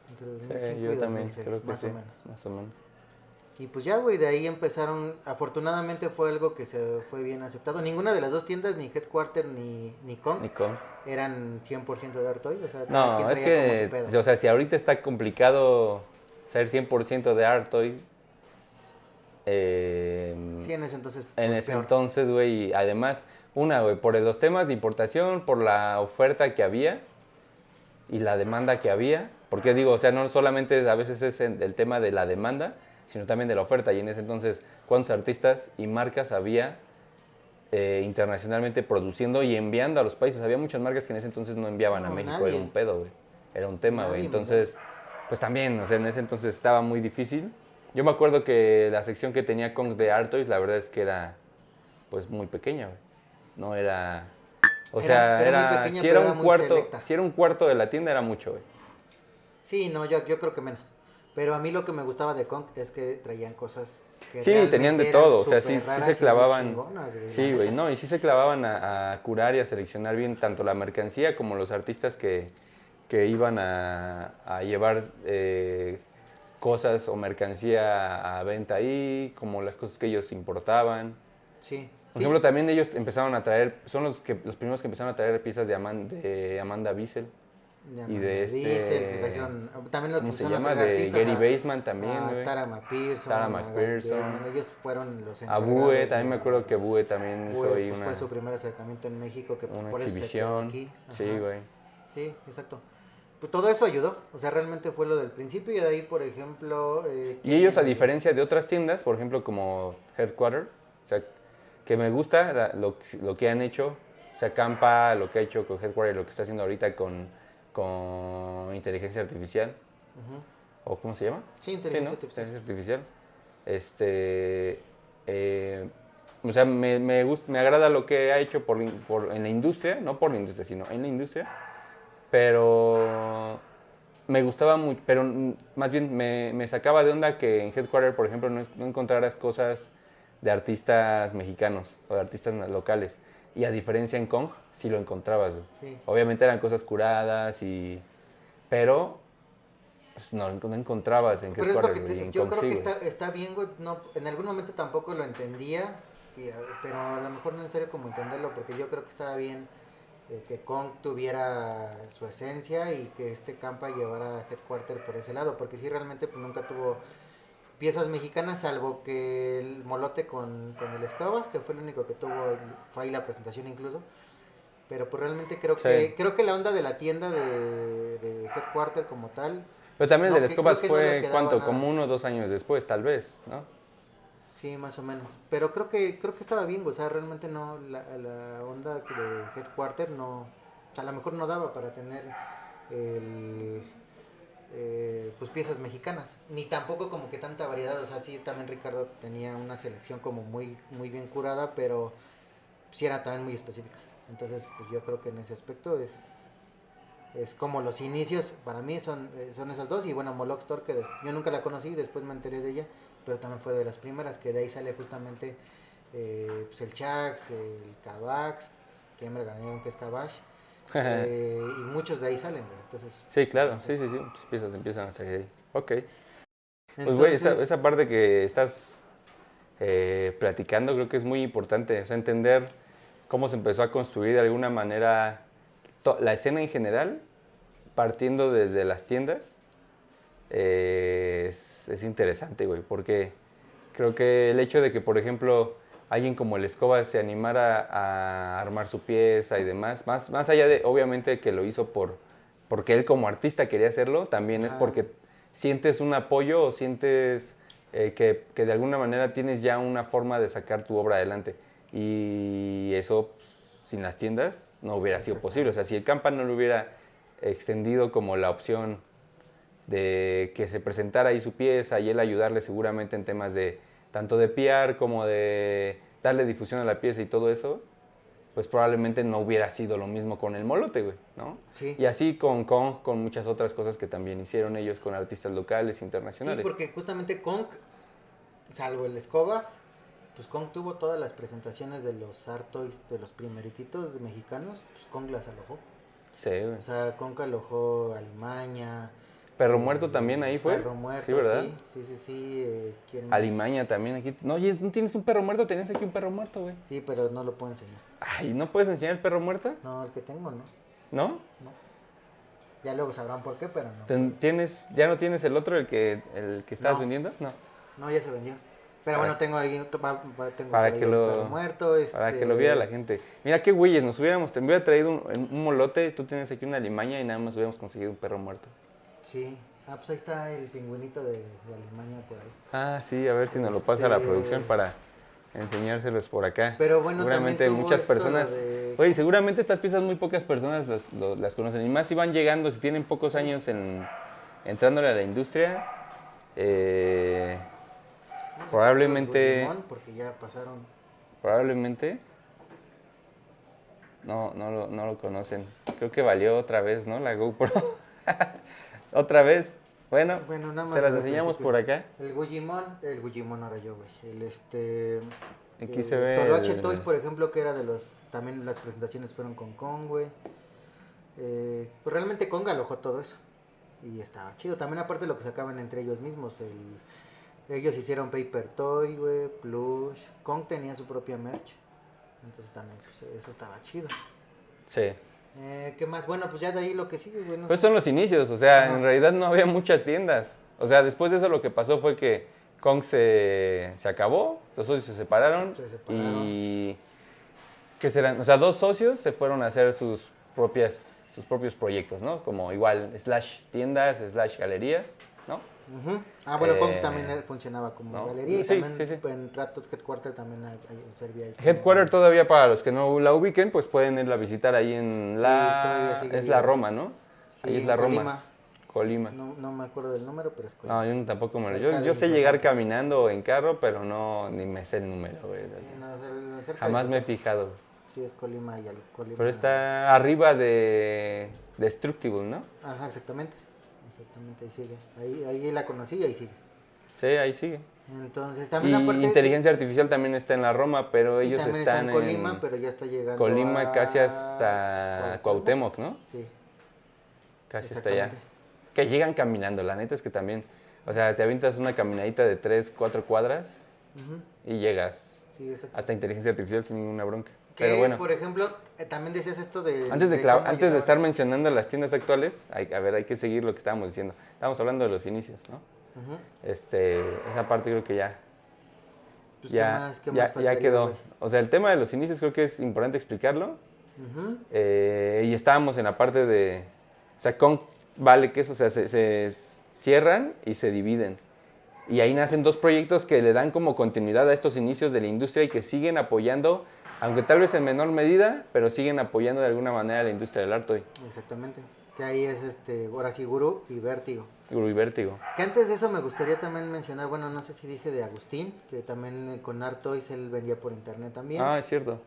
Entre 2005 Sí, y yo también 2006, creo que más sí, o menos. más o menos. Y pues ya, güey, de ahí empezaron, afortunadamente fue algo que se fue bien aceptado. Ninguna de las dos tiendas, ni Headquarter ni, ni eran 100% de Artoy. O sea, No, es que, o sea, si ahorita está complicado ser 100% de Artoy, eh, sí, en ese entonces. en pues, ese peor. entonces, güey, y además, una, güey, por los temas de importación, por la oferta que había y la demanda que había, porque digo, o sea, no solamente a veces es en- el tema de la demanda, sino también de la oferta, y en ese entonces, ¿cuántos artistas y marcas había eh, internacionalmente produciendo y enviando a los países? Había muchas marcas que en ese entonces no enviaban a México, nadie. era un pedo, güey, era un tema, güey, entonces, pues también, o sea, en ese entonces estaba muy difícil. Yo me acuerdo que la sección que tenía Kong de Artois, la verdad es que era pues muy pequeña, güey. No era. O Era- sea, era era. muy pequeña, si era un cuarto. selecta. Si era un cuarto de la tienda, era mucho, güey. Sí, no, yo, yo creo que menos. Pero a mí lo que me gustaba de Kong es que traían cosas que Sí, tenían de todo. O sea, sí, sí se clavaban. güey, Sí, güey, no, y sí se clavaban a, a curar y a seleccionar bien tanto la mercancía como los artistas que, que iban a, a llevar eh, cosas o mercancía a venta ahí, como las cosas que ellos importaban. Sí. Por sí. ejemplo, también ellos empezaron a traer, son los que los primeros que empezaron a traer piezas de, Aman- de Amanda Bissell. Y de este- Diesel, que trajeron- también lo ¿Cómo se a llama? De artistas, Gary a- Baseman también, a güey. Tara McPherson. Tara a Gary McPherson. Baseman, Ellos fueron los A encargados Bue, de- también me acuerdo que Bue también hizo Bue, ahí pues, una, fue su primer acercamiento en México, que una por eso se exhibición. aquí. Sí, güey. Sí, exacto. Pues todo eso ayudó, o sea, realmente fue lo del principio y de ahí, por ejemplo... eh, Y ellos, a ¿quién- diferencia de otras tiendas, por ejemplo, como Headquarter, o sea, que me gusta la- lo, lo que han hecho, o sea, Campa, lo que ha hecho con Headquarter, lo que está haciendo ahorita con, con inteligencia artificial, Ujú. o ¿cómo se llama? Sí, inteligencia ¿no? artificial. Inteligencia artificial. Este, eh, o sea, me, me, gust- me agrada lo que ha hecho por, por- en la industria, no por la industria, sino en la industria, pero me gustaba mucho, pero más bien me, me sacaba de onda que en Headquarter, por ejemplo, no, no encontraras cosas de artistas mexicanos o de artistas locales. Y a diferencia en Kong, sí lo encontrabas, güey. Sí. Obviamente eran cosas curadas y... Pero pues, no, no encontrabas en Pero es lo Headquarter, que güey, te- y en yo Kong creo sí, que está, está bien, güey. No, en algún momento tampoco lo entendía, eh, pero a lo mejor no en serio como entenderlo, porque yo creo que estaba bien eh, que Kong tuviera su esencia y que este Campa llevara Headquarter por ese lado, porque sí realmente pues nunca tuvo piezas mexicanas, salvo que el molote con, con el Escobas, que fue el único que tuvo, fue ahí la presentación incluso. Pero pues realmente creo Sí. que creo que la onda de la tienda de, de Headquarter como tal Pero también no, el de que- Escobas no fue, ¿cuánto? nada. Como uno o dos años después, tal vez, ¿no? Sí, más o menos. Pero creo que creo que estaba bien, o sea, realmente no la, la onda de Headquarter no, o sea, a lo mejor no daba para tener el, eh, pues piezas mexicanas, ni tampoco como que tanta variedad, o sea, sí también Ricardo tenía una selección como muy muy bien curada, pero sí era también muy específica. Entonces, pues yo creo que en ese aspecto es es como los inicios, para mí son, eh, son esas dos, y bueno, Moloch Store, que yo nunca la conocí, después me enteré de ella, pero también fue de las primeras, que de ahí sale justamente eh, pues el Chax, el Cabax, que ya me regañaron que es Cabash, eh, y muchos de ahí salen, güey, entonces... sí, claro, sí, sí, sí, muchas piezas empiezan a salir ahí. Ok. Pues, güey, esa, Entonces, esa parte que estás eh, platicando creo que es muy importante, o sea, entender cómo se empezó a construir de alguna manera la escena en general, partiendo desde las tiendas, eh, es, es interesante, güey, porque creo que el hecho de que, por ejemplo, alguien como el Escoba se animara a armar su pieza y demás, más, más allá de, obviamente, que lo hizo por, porque él como artista quería hacerlo, también es porque sientes un apoyo o sientes eh, que, que de alguna manera tienes ya una forma de sacar tu obra adelante. Y eso, pues, sin las tiendas, no hubiera sido posible. O sea, si el Campa no lo hubiera extendido como la opción de que se presentara ahí su pieza y él ayudarle seguramente en temas de tanto de PR como de darle difusión a la pieza y todo eso, pues probablemente no hubiera sido lo mismo con el molote, güey, ¿no? Sí. Y así con Kong, con muchas otras cosas que también hicieron ellos con artistas locales, Sí, internacionales. porque justamente Kong, salvo el Escobas, pues Kong tuvo todas las presentaciones de los Art Toys, de los primerititos mexicanos, pues Kong las alojó. Sí, güey. O sea, Kong alojó a Alimaña. Perro Muerto también ahí fue. Perro Muerto, Sí, ¿verdad? Sí, sí, sí. sí, eh, ¿quién? Alimaña también aquí. No, oye, ¿no tienes un perro muerto? Tenías aquí un perro muerto, güey. Sí, pero no lo puedo enseñar. Ay, ¿no puedes enseñar el perro muerto? No, el que tengo no. ¿No? no. Ya luego sabrán por qué, pero no. ¿Tienes, ¿Ya no tienes el otro, el que, el que estabas No. vendiendo? No. No, ya se vendió. Pero Para- bueno, tengo ahí, tengo para por ahí que el perro muerto. Para este, que lo viera la gente. Mira qué güeyes, nos hubiéramos, te hubiera traído un, un molote, tú tienes aquí una limaña y nada más hubiéramos conseguido un perro muerto. Sí. Ah, pues ahí está el pingüinito de, de Alimaña por ahí. Ah, sí, a ver si nos lo pasa la Este- producción para enseñárselos por acá. Pero bueno, seguramente tuvo muchas esto, personas. de- Oye, seguramente estas piezas muy pocas personas las, lo- las conocen. Y más si van llegando, si tienen pocos años en entrándole a la industria. eh, a probablemente- porque ya pasaron. probablemente no, no, lo, no lo conocen. Creo que valió otra vez, ¿no? La GoPro. otra vez. Bueno, Bueno, nada más se las enseñamos por acá. El Gugimon, el Gugimon ahora yo, güey. El este. Aquí el se ve Toloache el- Toys, por ejemplo, que era de los. También las presentaciones fueron con Kong, güey. Eh, pues realmente Kong alojó todo eso. Y estaba chido. También, aparte, lo que sacaban entre ellos mismos. El, Ellos hicieron Paper Toy, güey, Plush. Kong tenía su propia merch. Entonces también, pues eso estaba chido. Sí. Eh, ¿Qué más? Bueno, pues ya de ahí lo que sigue, güey. no Pues son los inicios, o sea, Ajá. en realidad no había muchas tiendas. O sea, después de eso lo que pasó fue que Kong se, se acabó, los socios se separaron, Se separaron. y ¿qué serán? O sea, dos socios se fueron a hacer sus propias sus propios proyectos, ¿no? Como igual slash tiendas, slash galerías, ¿no? Ujú. Ah, bueno, Kong Eh, también eh, funcionaba como no. galería y Sí, también sí, sí. en ratos Headquarter también hay- hay- servía ahí. Headquarter todavía para los que no la ubiquen, pues pueden irla a visitar ahí en Sí, la todavía sigue es la. Roma, ¿no? Sí, ahí es la Roma. Colima. Colima. No, no me acuerdo del número, pero es Colima. No, yo no- tampoco me lo. Yo, yo sé llegar hogares. caminando o en carro, pero no ni me sé el número, güey. Sí, no, Jamás me he fijado. Sí, es Colima y Colima. Pero está arriba de Destructible, ¿no? Ajá, exactamente. Exactamente, ahí sigue. Ahí, ahí la conocí y ahí sigue. Sí, ahí sigue. Entonces, Y también aparte. inteligencia artificial también está en la Roma, pero y ellos están está en Colima, en pero ya está llegando. Colima a casi hasta Cuauhtémoc, ¿no? Sí, Casi hasta allá. Que llegan caminando, la neta es que también, o sea, te avientas una caminadita de 3, 4 cuadras y llegas Sí, hasta inteligencia artificial sin ninguna bronca. Que, Pero bueno. por ejemplo, eh, también decías esto de. Antes de, de antes de estar mencionando las tiendas actuales, hay, a ver, hay que seguir lo que estábamos diciendo. Estábamos hablando de los inicios, ¿no? Ujú. Este, esa parte creo que ya, Pues, ¿qué ya, más- ya, más ya quedó. O sea, el tema de los inicios creo que es importante explicarlo. Ujú. Eh, y estábamos en la parte de, o sea, con vale que eso, o sea, se, se cierran y se dividen. Y ahí nacen dos proyectos que le dan como continuidad a estos inicios de la industria y que siguen apoyando, aunque tal vez en menor medida, pero siguen apoyando de alguna manera a la industria del arte hoy. Exactamente. Que ahí es este, ahora sí, Guru y Vértigo. Guru y Vértigo. Que antes de eso me gustaría también mencionar, bueno, no sé si dije de Agustín, que también eh, con Art Toys él vendía por internet también. Ah, es cierto.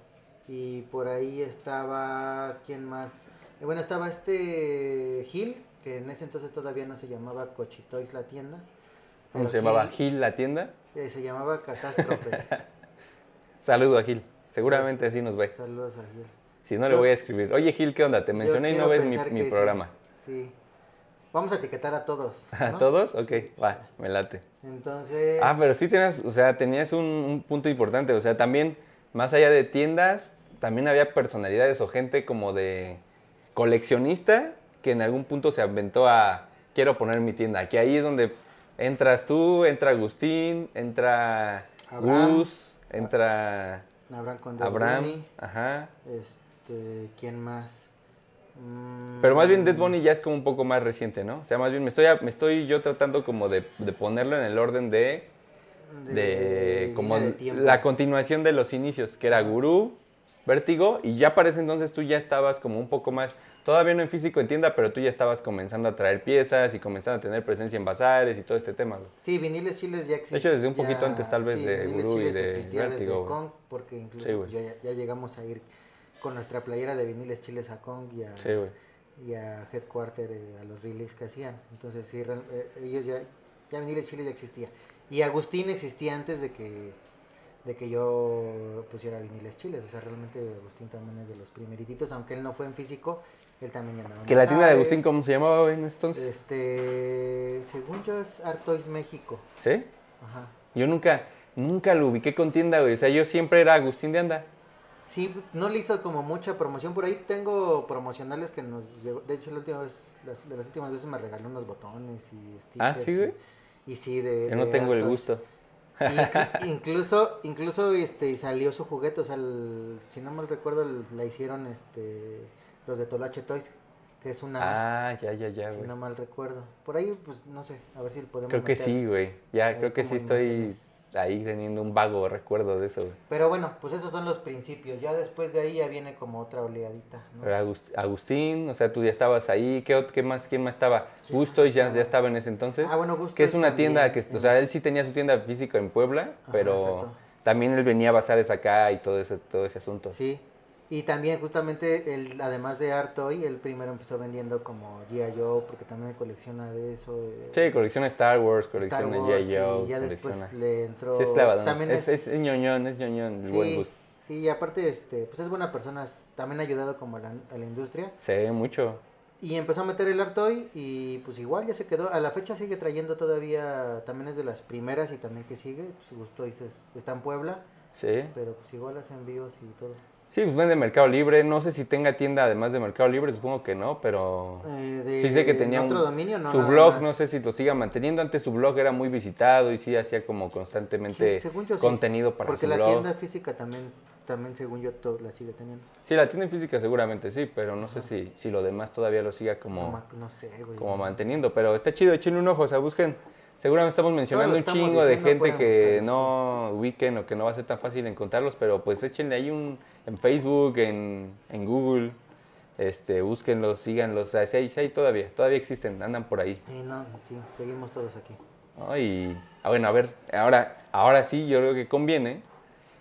Y por ahí estaba, ¿quién más? Eh, bueno, estaba este Gil, que en ese entonces todavía no se llamaba Cochitoys la tienda. ¿Cómo se llamaba? Gil, Gil la tienda. eh, se llamaba Catástrofe. Saludo a Gil. Seguramente así nos ve. Saludos a Gil. Si no, le voy a escribir. Oye, Gil, ¿qué onda? Te mencioné y no ves mi, sí. programa. Sí. Vamos a etiquetar a todos. ¿A todos? Ok, va, me late. Entonces. Ah, pero sí tenías, o sea, tenías un, un punto importante. O sea, también, más allá de tiendas, también había personalidades o gente como de coleccionista que en algún punto se aventó a quiero poner mi tienda. Que ahí es donde entras tú, entra Agustín, entra Abraham. Gus, entra Abraham con Dead Abraham. Bunny, Ajá. Este, ¿quién más? Mm, Pero más bien Dead Bunny ya es como un poco más reciente, ¿no? O sea, más bien me estoy, me estoy yo tratando como de, de ponerlo en el orden de, de, como línea de la continuación de los inicios, que era Gurú, Vértigo, y ya para ese entonces tú ya estabas como un poco más, todavía no en físico en tienda, pero tú ya estabas comenzando a traer piezas y comenzando a tener presencia en bazares y todo este tema. güey. Sí, viniles chiles ya existía. De hecho, desde un poquito antes, tal vez, de Gurú y de Vértigo. Kong, porque incluso Sí, ya, ya llegamos a ir con nuestra playera de viniles chiles a Kong y a, Sí, y a Headquarter, eh, a los releases que hacían. Entonces, sí, eh, ellos ya, ya viniles chiles ya existía. Y Agustín existía antes de que de que yo pusiera viniles chiles. O sea, realmente Agustín también es de los primerititos, aunque él no fue en físico, él también ya andaba en Que la tienda de. Agustín, ¿cómo se llamaba en entonces? Este, según yo es Artois México. ¿Sí? Ajá. Yo nunca, nunca lo ubiqué con tienda, güey. O sea, yo siempre era Agustín de Anda. Sí, no le hizo como mucha promoción. Por ahí tengo promocionales que nos llegó. De hecho, la última vez, las, de las últimas veces me regaló unos botones y stickers. Ah, ¿sí, güey? Y, y sí, de. Yo no de tengo el gusto. Inclu- incluso, incluso este, salió su juguete. O sea, el- si no mal recuerdo, la hicieron este, los de Tolache Toys. Que es una. Ah, ya, ya, ya, si no mal recuerdo. Por ahí, pues no sé. A ver si podemos. Creo que meter. sí, güey. Ya, creo que sí estoy imágenes. Ahí teniendo un vago recuerdo de eso, güey. Pero bueno, pues esos son los principios. Ya después de ahí ya viene como otra oleadita. ¿no? Pero Agus- Agustín, o sea, tú ya estabas ahí. ¿Qué, qué más? ¿Quién más estaba? ¿Quién Gusto ya, estaba? ya estaba en ese entonces. Ah, bueno, Gusto Que es una también, tienda que, o sea, él sí tenía su tienda física en Puebla, Ajá, pero exacto. también él venía a bazares acá y todo ese, todo ese asunto. Sí. Y también justamente, él, además de Artoy, él primero empezó vendiendo como G.I. Joe, porque también colecciona de eso. eh, Sí, colecciona Star Wars, colecciona G.I. Joe, Y ya después colecciona- le entró... Sí, es. También es, es, es, ñoñón, es ñoñón, el sí, buen Gus. sí, y aparte, este, pues es buena persona, también ha ayudado como a la, a la industria. Sí, mucho. Y empezó a meter el Artoy y pues igual ya se quedó. A la fecha sigue trayendo todavía, también es de las primeras y también que sigue. Pues Gusto dices, está en Puebla, Sí. pero pues igual hace envíos y todo. Sí, pues vende Mercado Libre. No sé si tenga tienda además de Mercado Libre, supongo que no, pero Eh, de sí sé que tenía otro un- dominio, no. su blog, más. no sé si lo siga manteniendo. Antes su blog era muy visitado y sí hacía como constantemente yo sí, contenido para Porque su la blog. tienda física también, también según yo, to- la sigue teniendo. Sí, la tienda en física seguramente sí, pero no sé si, si lo demás todavía lo siga como, no sé, güey. como manteniendo. Pero está chido, échenle un ojo, o sea, busquen. Seguramente estamos mencionando un chingo de gente que buscarlos, no ubiquen o que no va a ser tan fácil encontrarlos, pero pues échenle ahí un en Facebook, en, en Google, este, búsquenlos, síganlos, o sea, sí sí todavía, todavía existen, andan por ahí. Y no, sí, seguimos todos aquí. ah, bueno, a ver, ahora, ahora sí, yo creo que conviene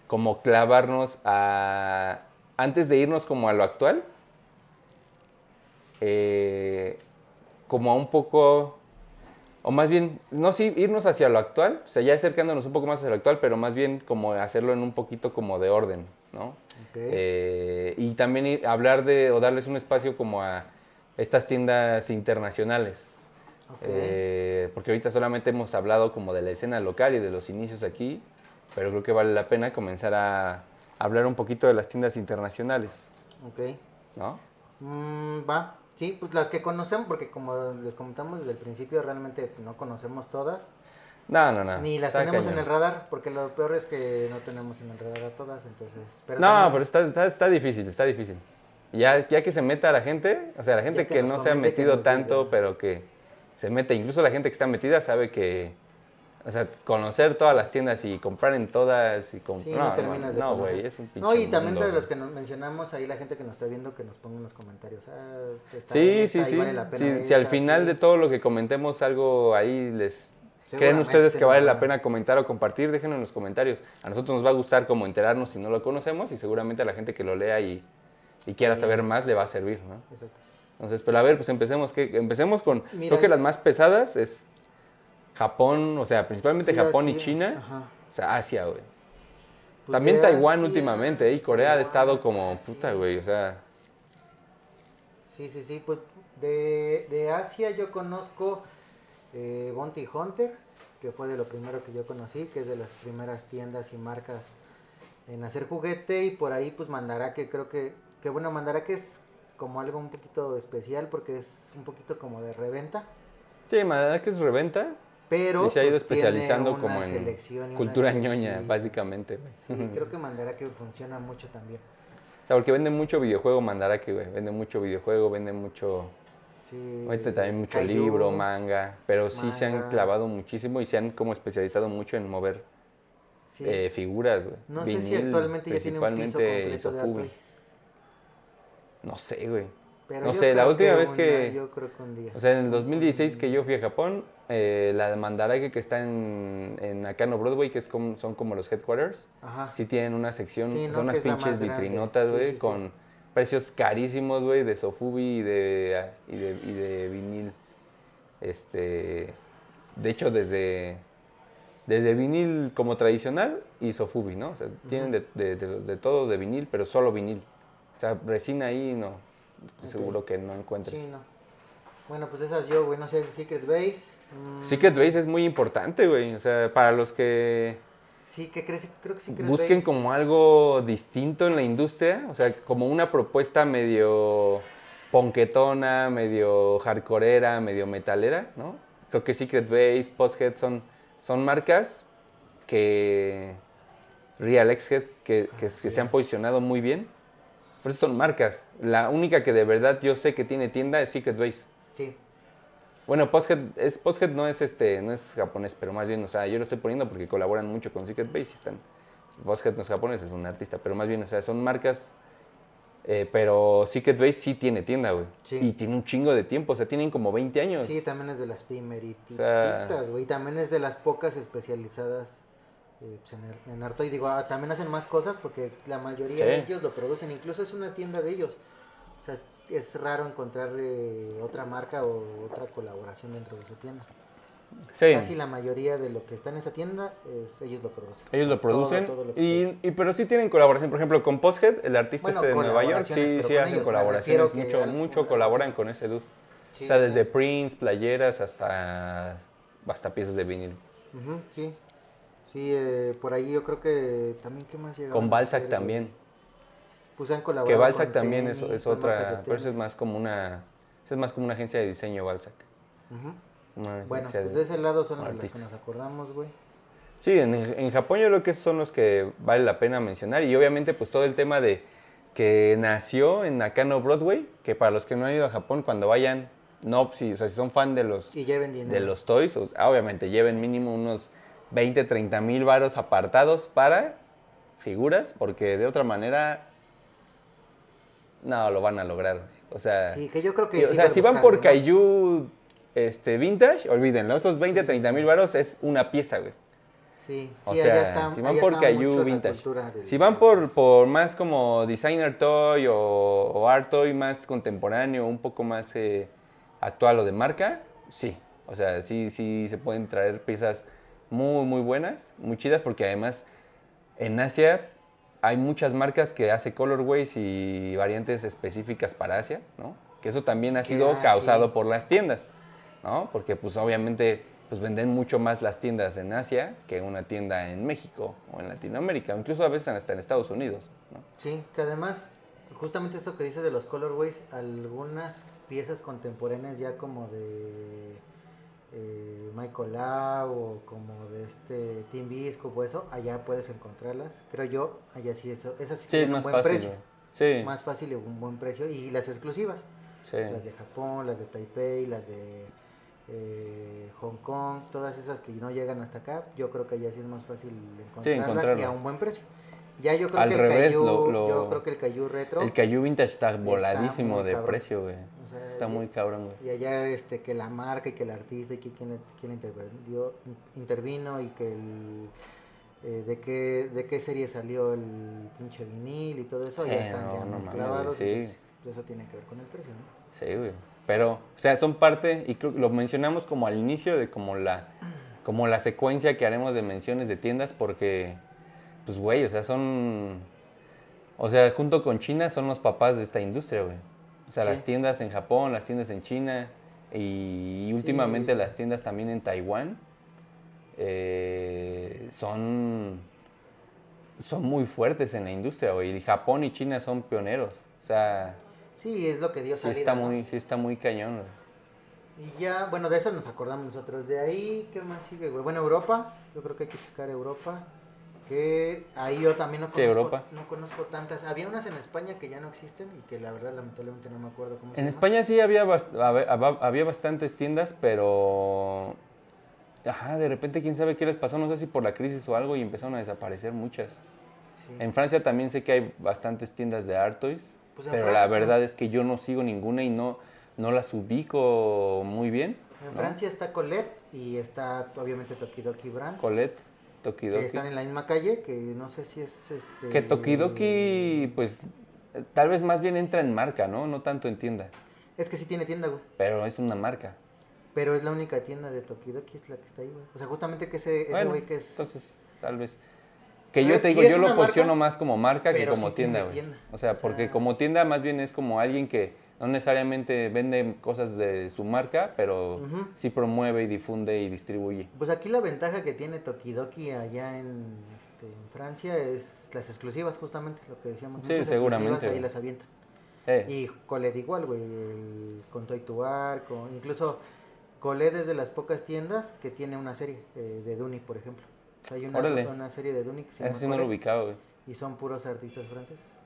como clavarnos a, antes de irnos como a lo actual, eh, como a un poco, o más bien, no sí, irnos hacia lo actual, o sea, ya acercándonos un poco más hacia lo actual, pero más bien como hacerlo en un poquito como de orden, ¿no? Ok. Eh, y también ir- hablar de, o darles un espacio como a estas tiendas internacionales. ok. Eh, porque ahorita solamente hemos hablado como de la escena local y de los inicios aquí, pero creo que vale la pena comenzar a hablar un poquito de las tiendas internacionales, ok. ¿no? Mm, va. Sí, pues las que conocemos, porque como les comentamos desde el principio, realmente no conocemos todas. No, no, no. Ni las está tenemos en cañón. el radar, porque lo peor es que no tenemos en el radar a todas, entonces... Pero No, también- pero está, está, está difícil, está difícil. Ya, ya que se meta la gente, o sea, la gente Ya que que, no se ha metido tanto, diga. pero que se mete, incluso la gente que está metida sabe que, o sea, conocer todas las tiendas y comprar en todas y com- Sí, no, terminas güey, es un pinche No, y también mundo, de los güey. que nos mencionamos, ahí la gente que nos está viendo, que nos ponga en los comentarios. Ah, está Sí, sí, sí. vale la pena Si, si al final sí. de todo lo que comentemos algo ahí les... ¿Creen ustedes que vale va- la pena comentar o compartir? Déjenlo en los comentarios. A nosotros nos va a gustar como enterarnos si no lo conocemos y seguramente a la gente que lo lea y, y quiera Sí. saber más le va a servir, ¿no? Exacto. Entonces, pero a ver, pues empecemos. ¿qué? Empecemos con, Mira, creo que las más pesadas es Japón, o sea, principalmente Sí, Japón y China. ajá. O sea, Asia, güey. Pues También Taiwán Asia, últimamente, ¿eh? y Corea ha estado como Asia. puta, güey. O sea, Sí, sí, sí. Pues de, de Asia yo conozco eh, Bounty Hunter, que fue de lo primero que yo conocí, que es de las primeras tiendas y marcas en hacer juguete. Y por ahí, pues Mandarake, creo que, que bueno, Mandarake es como algo un poquito especial porque es un poquito como de reventa. sí, madre que es reventa. Pero y se ha ido pues, especializando como en cultura ñoña, sí. básicamente, güey. Sí, creo que Mandarake funciona mucho también. O sea, porque vende mucho videojuego Mandarake, güey. Vende mucho videojuego, vende mucho... Sí, Ahorita también mucho libro, manga. Pero sí se han clavado muchísimo y se han como especializado mucho en mover sí. eh, figuras, güey. No sé si Vinil, actualmente ya tiene un piso completo de. No sé, güey. Pero No sé, la última vez que- yo creo que un día. O sea, en el 2016 que yo fui a Japón, eh, la de Mandarake que está en, en Nakano Broadway, que es como, son como los headquarters, Ajá. sí tienen una sección, Sí, ¿no? son unas pinches vitrinotas, güey, sí, sí. con precios carísimos, güey, de Sofubi y de, y de, y de vinil. Este, de hecho, desde, desde vinil como tradicional y Sofubi, ¿no? O sea, tienen de, de- de- de todo de vinil, pero solo vinil. O sea, resina ahí no, estoy Ok. seguro que no encuentres. Sí, no. Bueno, pues esas yo, güey, no sé, Secret Base. mm, Secret Base es muy importante, güey. O sea, para los que Sí, ¿qué crees? Creo que Secret busquen Base- como algo distinto en la industria, o sea, como una propuesta medio ponquetona, medio hardcoreera, medio metalera, ¿no? Creo que Secret Base, Posthead son, son marcas que Real X-Head que, que, que se han posicionado muy bien. Por eso son marcas. La única que de verdad yo sé que tiene tienda es Secret Base. Sí, Bueno, Posthead, es, Posthead no es este, no es japonés, pero más bien, o sea, yo lo estoy poniendo porque colaboran mucho con Secret Base y están. Posthead no es japonés, es un artista, pero más bien, o sea, son marcas. eh, pero Secret Base sí tiene tienda, güey. Sí. Y tiene un chingo de tiempo, o sea, tienen como 20 años. sí, también es de las primerititas, sea- güey. También es de las pocas especializadas eh, pues, en, el- en arte. Y digo, ah, también hacen más cosas porque la mayoría Sí. de ellos lo producen. Incluso es una tienda de ellos. O sea, es raro encontrar eh, otra marca o otra colaboración dentro de su tienda. Sí. Casi la mayoría de lo que está en esa tienda, es, ellos lo producen. Ellos lo Todo- producen. todo lo que y, y- pero sí tienen colaboración. Por ejemplo, con Posthead, el artista Bueno, este de Nueva York, sí, sí hacen ellos, colaboraciones. Mucho, mucho colaboran con ese dude. Sí, o sea, desde sí. prints, playeras, hasta, hasta piezas de vinil. Sí. Sí, eh, por ahí yo creo que también, ¿qué más llega? Con Balzac también. Pues han colaborado Que Balzac con también es, tenis, otra, pero eso es más como una, eso es más como una agencia de diseño Balzac. Bueno, pues de- ese lado son las que nos acordamos, güey. Sí, en, en Japón yo creo que esos son los que vale la pena mencionar y obviamente pues todo el tema de que nació en Nakano Broadway, que para los que no han ido a Japón cuando vayan, no, si, o sea, si son fan de los, Y lleven dinero. de los toys, o obviamente lleven mínimo unos 20, 30 mil varos apartados para figuras, porque de otra manera no lo van a lograr. O sea, Sí, que yo creo que Sí, o sí sea, si van por ¿no? Kaiju este, vintage, olvídenlo, esos 20, 30 mil varos es una pieza, güey. Sí, sí, O allá sea, está, si van allá por la vintage. del- Si van por, por más como designer toy o, o art toy más contemporáneo, un poco más eh, actual o de marca, sí. O sea, sí, sí se pueden traer piezas muy, muy buenas, muy chidas, porque además en Asia hay muchas marcas que hace colorways y variantes específicas para Asia, ¿no? Que eso también ha sido ah, causado sí. por las tiendas, ¿no? Porque pues obviamente pues venden mucho más las tiendas en Asia que una tienda en México o en Latinoamérica, incluso a veces hasta en Estados Unidos, ¿no? Sí, que además, justamente eso que dice de los colorways, algunas piezas contemporáneas ya como de eh, Michael Lau o como de este Team Biscuit o eso, allá puedes encontrarlas. Creo yo, allá sí, eso, esas sí, Sí, es tienen un más buen fácil. precio. Sí, Más fácil y un buen precio. Y las exclusivas, sí. las de Japón, las de Taipei, las de eh, Hong Kong, todas esas que no llegan hasta acá, yo creo que allá sí es más fácil encontrarlas, y encontrarlas. a un buen precio. Ya yo creo Al que el lo- lo- yo creo que el Kaiju retro El Kaiju Vintage está voladísimo de cabrón. precio, güey. Sea, Está muy cabrón, güey. y allá este que la marca y que el artista y que quien, quien intervenió, intervino y que el eh, de qué de qué serie salió el pinche vinil y todo eso, Sí, ya están no, ya no muy mames, clavados, sí. entonces, eso tiene que ver con el precio, ¿no? Sí, güey. Pero, o sea, son parte, y creo que lo mencionamos como al inicio de como la, como la secuencia que haremos de menciones de tiendas, porque, pues, güey, o sea, son, o sea, junto con China son los papás de esta industria, güey. O sea, Sí. las tiendas en Japón, las tiendas en China, y, últimamente Sí. las tiendas también en Taiwán, eh, son, son muy fuertes en la industria, güey. Y Japón y China son pioneros. O sea, Sí, es lo que dio sí salida, está ¿no? muy, sí está muy cañón, güey. Y ya, bueno, de eso nos acordamos nosotros. De ahí, ¿qué más sigue, güey? Bueno, Europa, yo creo que hay que checar Europa. Que ahí yo también no Sí, conozco, Europa. no conozco tantas. Había unas en España que ya no existen y que la verdad lamentablemente no me acuerdo cómo se En. España sí había, bast- hab- hab- había bastantes tiendas, pero... Ajá, de repente quién sabe qué les pasó, no sé si por la crisis o algo, y empezaron a desaparecer muchas. Sí. En Francia también sé que hay bastantes tiendas de Art Toys, Pues pero la Francia, verdad ¿no? es que yo no sigo ninguna y no, no las ubico muy bien. En ¿no? Francia está Colette y está obviamente Tokidoki Brand. Colette, que Tokidoki. están en la misma calle, que no sé si es este... Que Tokidoki, pues, tal vez más bien entra en marca, ¿no? No tanto en tienda, Es que sí tiene tienda, güey. pero es una marca. Pero es la única tienda de Tokidoki, es la que está ahí, güey. O sea, justamente que ese ese Bueno, güey que es... entonces, tal vez. Que yo te digo, yo lo marca, posiciono más como marca que como sí tienda, güey. tienda. O sea, O sea- porque como tienda más bien es como alguien que no necesariamente vende cosas de su marca, pero Ujú. sí promueve y difunde y distribuye. Pues aquí la ventaja que tiene Tokidoki allá en, este, en Francia es las exclusivas, justamente, lo que decíamos. Sí, muchas seguramente, exclusivas ahí las avientan. Eh, Y Coled igual, güey, con Toy to Bar, con, incluso Coled es de las pocas tiendas que tiene una serie eh, de Duni, por ejemplo. O sea, hay una, una serie de Duni que se llama sí no lo ubicaba, güey. y son puros artistas franceses.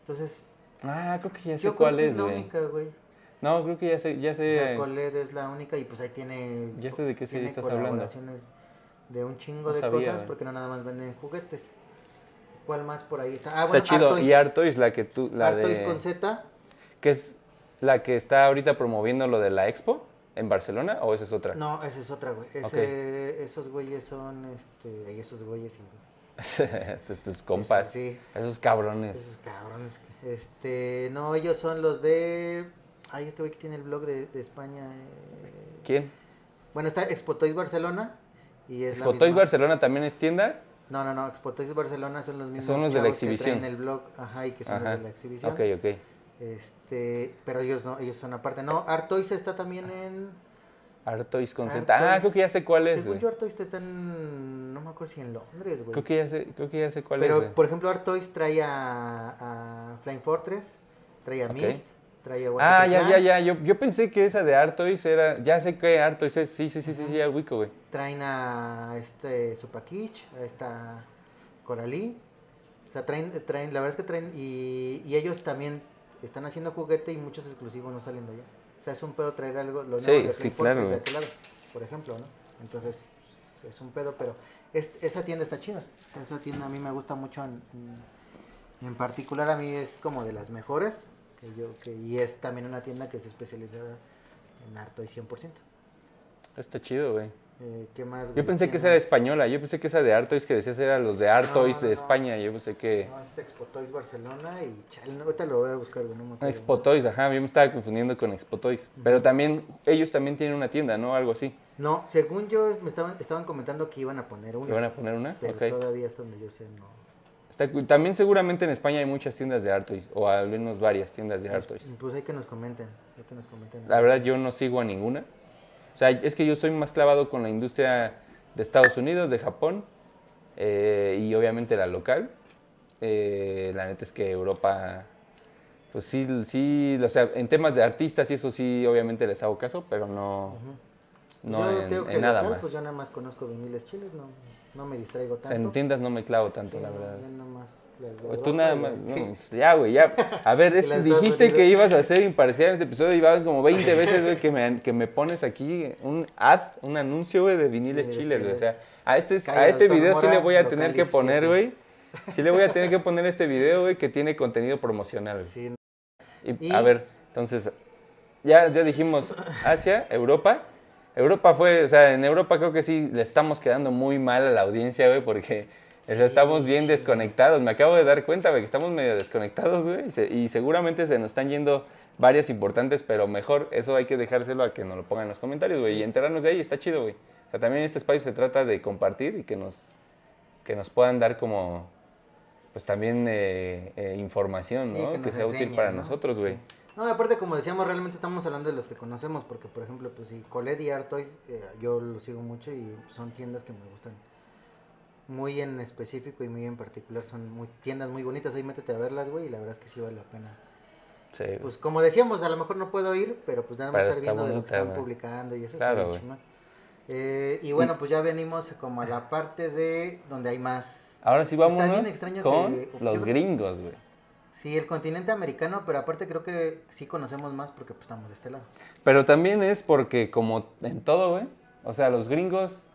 Entonces, Ah, creo que ya sé yo creo cuál que es, es la güey. única, güey. No, creo que ya sé, ya O sea, sé. Coled es la única y pues ahí tiene Ya sé de qué serie estás hablando. de un chingo No de sabía, cosas güey. porque no nada más venden juguetes. ¿Cuál más por ahí está? Ah, Está bueno, chido. Artois. Y Artois, la que tú, la Artois de... con Z. que es la que está ahorita promoviendo lo de la Expo en Barcelona, o esa es otra? No, esa es otra, güey. Ese- Esos güeyes son, este, esos güeyes y... tus, tus compas, Sí, esos cabrones. esos cabrones. Este, no, ellos son los de... Ay, este güey que tiene el blog de, de España. eh, ¿Quién? Bueno, está Expo Toys Barcelona y es misma- Barcelona también es tienda. No, no, no, Expo Toys Barcelona son los mismos Son los de la que exhibición. traen el blog, ajá, y que son Ajá. los de la exhibición. Ok, ok. Este, pero ellos no, ellos son aparte. No, Art Toys está también en Artois con Z. Ah, creo que ya sé cuál es, Según güey. yo Art Toys está en no me acuerdo si en Londres, güey. Creo que ya sé, creo que ya sé cuál Pero es. güey. por ejemplo Art Toys trae a, a Flying Fortress, trae a. Mist, trae a Ah, ya, ya, ya. Yo, yo pensé que esa de Artois era. Ya sé que Artois es. Sí, sí, sí, sí, sí, ya ubico, güey. Traen a este Supakich, a esta Coralí. O sea, traen, traen, la verdad es que traen, y, y ellos también están haciendo juguete y muchos exclusivos no salen de allá. Sea, es un pedo traer algo, lo Sí, nuevo de sí, claro, de aquel lado, por ejemplo, ¿no? Entonces, es un pedo, pero es- esa tienda está chida. Esa tienda a mí me gusta mucho en, en, en particular, a mí es como de las mejores. Que yo, que, y es también una tienda que es especializada en harto y 100%. Está chido, güey. Eh, ¿Qué más? Yo pensé ¿Qué que esa era española. Yo pensé que esa de Artois que decías era los de Artois No, de España. Yo pensé que. No, es Expo Toys Barcelona y chale, ahorita lo voy a buscar, no me acuerdo. Expo Toys, ajá. Yo me estaba confundiendo con Expo Toys. Pero también. Ellos también tienen una tienda, ¿no? Algo así. No, según yo, me estaban, estaban comentando que iban a poner una. ¿Le van a poner una? Pero todavía hasta donde yo sé, no. Está. También seguramente en España hay muchas tiendas de Artois. O al menos varias tiendas de Artois. Pues hay que nos comenten, hay que nos comenten. La verdad yo no sigo a ninguna. O sea, es que yo soy más clavado con la industria de Estados Unidos, de Japón eh, y obviamente la local. Eh, la neta es que Europa, pues sí, sí, o sea, en temas de artistas y eso sí, obviamente les hago caso, pero no, no Yo en, digo que en nada local, más. Pues yo nada más conozco viniles chiles, no, no me distraigo O tanto. sea, en tiendas no me clavo tanto, Sí, la verdad. más las de Pues tú nada más, las- no, sí. pues ya, güey, ya. A ver, este, dijiste que ibas a ser imparcial en este episodio y vas como 20 veces, güey, que me, que me pones aquí un ad, un anuncio, güey, de viniles Viniles chiles, güey. O sea, a este, a este video sí le voy a tener que 17. poner, güey. Sí le voy a tener que poner este video, güey, que tiene contenido promocional, güey. Sí, Y, Y- a ver, entonces, ya, ya dijimos Asia, Europa. Europa fue, o sea, en Europa creo que sí le estamos quedando muy mal a la audiencia, güey, porque o sea, Sí, estamos bien sí. desconectados. Me acabo de dar cuenta, güey, que estamos medio desconectados, güey, y, se- y seguramente se nos están yendo varias importantes, pero mejor eso hay que dejárselo a que nos lo pongan en los comentarios, güey, y enterarnos de ahí, está chido, güey. O sea, también este espacio se trata de compartir y que nos, que nos puedan dar como, pues también eh, eh, información, ¿no? que sea útil para ¿no? nosotros, güey. No, aparte, como decíamos, realmente estamos hablando de los que conocemos, porque, por ejemplo, pues sí, Colette y Artois, eh, yo los sigo mucho y son tiendas que me gustan muy en específico y muy en particular. Son muy tiendas muy bonitas, ahí métete a verlas, güey, y la verdad es que sí vale la pena. Sí. Pues como decíamos, a lo mejor no puedo ir, pero pues nada más estar viendo de lo que están publicando y eso Claro, está bien chingón. Eh, y bueno, pues ya venimos como a la parte de donde hay más. Ahora sí extraño con que- los yo- gringos, güey. Sí, el continente americano, pero aparte creo que sí conocemos más porque pues estamos de este lado. Pero también es porque como en todo, güey, o sea, los gringos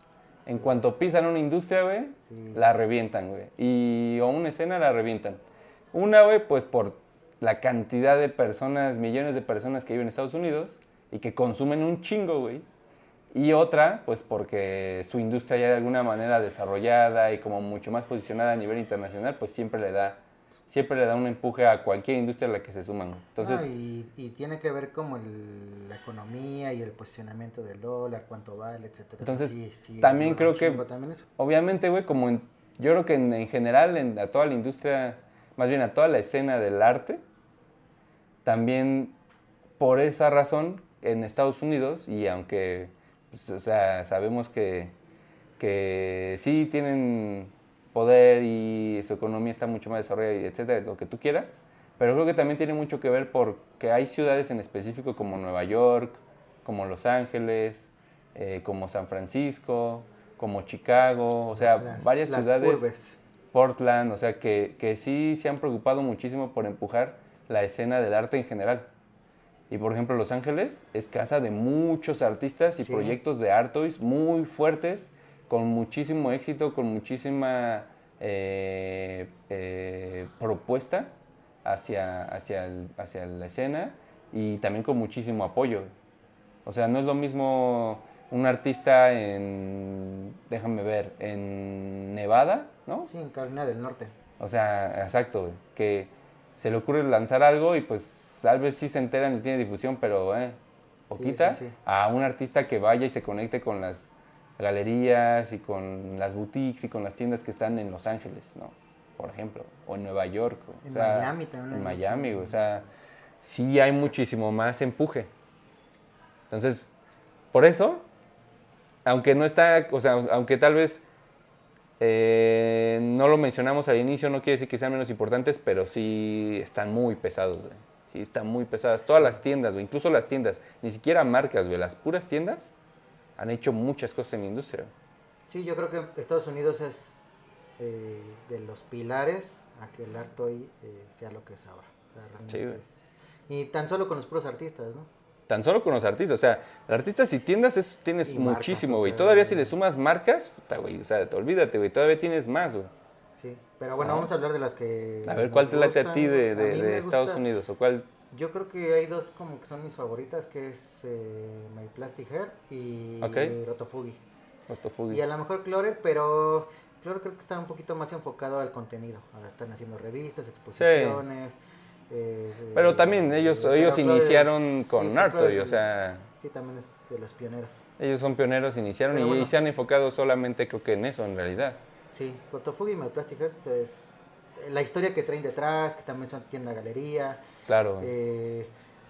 en cuanto pisan una industria, güey, Sí. la revientan, güey. Y o una escena la revientan. Una, güey, pues por la cantidad de personas, millones de personas que viven en Estados Unidos y que consumen un chingo, güey. Y otra, pues porque su industria ya de alguna manera desarrollada y como mucho más posicionada a nivel internacional, pues siempre le da, siempre le da un empuje a cualquier industria a la que se suman. Entonces, No, y, y tiene que ver como el- la economía y el posicionamiento del dólar, cuánto vale, etcétera. Entonces, Sí, sí, también creo que- también obviamente, güey, como en- yo creo que en, en general, en, a toda la industria, más bien a toda la escena del arte, también por esa razón en Estados Unidos, y aunque, pues, o sea, sabemos que, que sí tienen poder y su economía está mucho más desarrollada, etcétera, lo que tú quieras, pero creo que también tiene mucho que ver porque hay ciudades en específico como Nueva York, como Los Ángeles, eh, como San Francisco, como Chicago, o sea, Las- varias las ciudades, urbes. Portland, o sea, que, que sí se han preocupado muchísimo por empujar la escena del arte en general. Y por ejemplo, Los Ángeles es casa de muchos artistas y Sí. proyectos de Artois muy fuertes, con muchísimo éxito, con muchísima eh, eh, propuesta hacia, hacia, el- hacia la escena y también con muchísimo apoyo. O sea, no es lo mismo un artista en, déjame ver, en Nevada, ¿no? Sí, en Carolina del Norte. O sea, exacto, que se le ocurre lanzar algo y pues tal vez sí se enteran y tiene difusión, pero eh, poquita, sí, sí. a un artista que vaya y se conecte con las galerías y con las boutiques y con las tiendas que están en Los Ángeles, ¿no? Por ejemplo, o en Nueva York. o En sea, Miami también mucho. O sea, sí hay muchísimo más empuje. Entonces, por eso, aunque no está, o sea, aunque tal vez eh, no lo mencionamos al inicio, no quiere decir que sean menos importantes, pero sí están muy pesados, güey. Sí, están muy pesadas. Todas las tiendas, güey, incluso las tiendas, ni siquiera marcas, güey, las puras tiendas han hecho muchas cosas en la industria. Sí, yo creo que Estados Unidos es eh, de los pilares a que el arte hoy eh, sea lo que es ahora. O sea, realmente Sí, es- Y tan solo con los puros artistas, ¿no? Tan solo con los artistas, o sea, artistas y tiendas es- tienes Y muchísimo, o güey. sea, Todavía si le sumas marcas, puta, güey, o sea, olvídate, güey, todavía tienes más, güey. Sí, pero bueno, Ah. vamos a hablar de las que... A ver, ¿cuál te late a ti de, de- Estados Unidos? ¿O cuál? Yo creo que hay dos como que son mis favoritas, que es eh, My Plastic Hair y Ok. Rotofugi. Otofugi. Y a lo mejor Clorer, pero Clorer creo que está un poquito más enfocado al contenido. Ahora están haciendo revistas, exposiciones. eh, Pero también ellos, pero ellos Clorer iniciaron con sí, pues, Narto, Clorer y, o sea, Sí, también es de los pioneros. ellos son pioneros, iniciaron y, bueno. y se han enfocado solamente creo que en eso, en realidad. Sí, Rotofugi y My Plastic Hair es la historia que traen detrás, que también son tienda galería. Claro. Eh,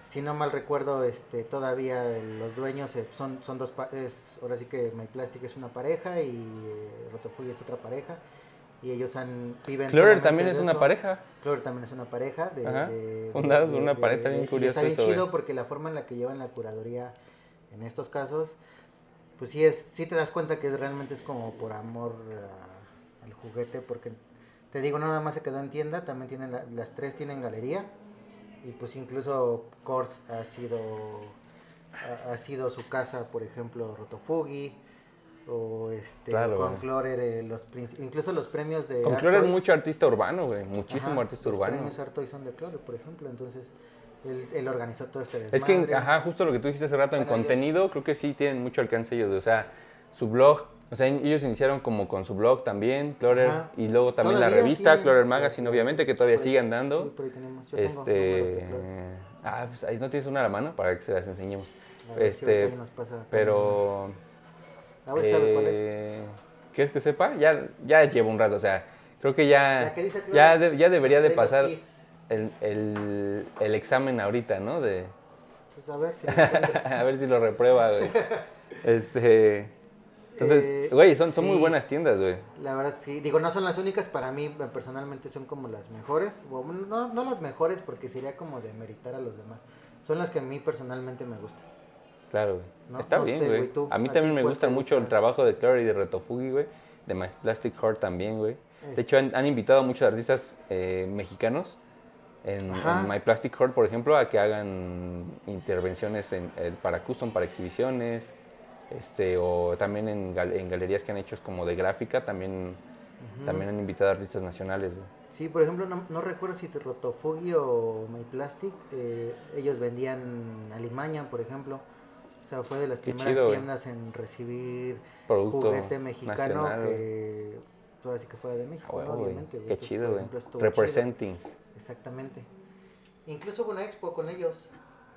si no mal recuerdo, este, todavía los dueños eh, son, son dos, es, ahora sí que My Plastic es una pareja y eh, es otra pareja. Y ellos han, viven solamente también es una pareja. Clorer también es una pareja. De, de- una pareja, bien y curioso está bien eso, chido güey. porque la forma en la que llevan la curaduría en estos casos, pues sí, es, sí te das cuenta que realmente es como por amor a- al juguete, porque te digo, no nada más se quedó en tienda, también tienen la- las tres tienen galería, y pues incluso Kors ha sido, ha, ha sido su casa, por ejemplo, Rotofugi, o este, Claro, con. Clorer, eh, los, incluso los premios de Con Clorer mucho artista urbano, güey. Muchísimo ajá, artista los urbano. premios Artois son de Clorer, por ejemplo, entonces él, él organizó todo este desmadre. Es que, ajá, justo lo que tú dijiste hace rato, en ellos- contenido, creo que sí tienen mucho alcance ellos. O sea, su blog, o sea, ellos iniciaron como con su blog también, Clorer, Ajá. y luego también la revista, tienen, Clorer Magazine, obviamente, que todavía por- sigue andando. Sí, por ahí tenemos. Yo tengo números de este. Ah, pues ahí no tienes una a la mano para que se las enseñemos. Ver si Este, ahí nos pasa pero. A ver si sabe cuál es. eh, ¿Quieres que sepa? Ya, ya llevo un rato, o sea, creo que ya, que dice ya, de- ya debería de pasar el, el, el examen ahorita, ¿no? De, Pues a ver si lo a ver si lo reprueba, güey. Este. Entonces, Eh, güey, son, son muy buenas tiendas, güey. La verdad sí, digo, no son las únicas, para mí eh, personalmente son como las mejores, o no, no las mejores porque sería como de meritar a los demás, son las que a mí personalmente me gustan. Claro, güey. No- Está no bien, sé, güey. tú, A mí ¿a también me gusta mucho el trabajo de Clary y de Retofugi, güey. De My Plastic Heart también, güey. De hecho, han, han invitado a muchos artistas eh, mexicanos en, My Plastic Heart, por ejemplo, a que hagan intervenciones en, el- para custom, para exhibiciones. Este, o también en, gal- en galerías que han hecho como de gráfica, también, también han invitado a artistas nacionales, güey. Sí, por ejemplo, no, no recuerdo si Rotofugi o My Plastic, eh, ellos vendían Alimaña, por ejemplo. O sea, fue de las Qué primeras chido, güey. tiendas en recibir Producto juguete mexicano nacional, que ahora sí que fuera de México, ¿no? huevo, güey. obviamente. güey. Qué Entonces, güey. chido. Representing. Exactamente. Incluso hubo una expo con ellos.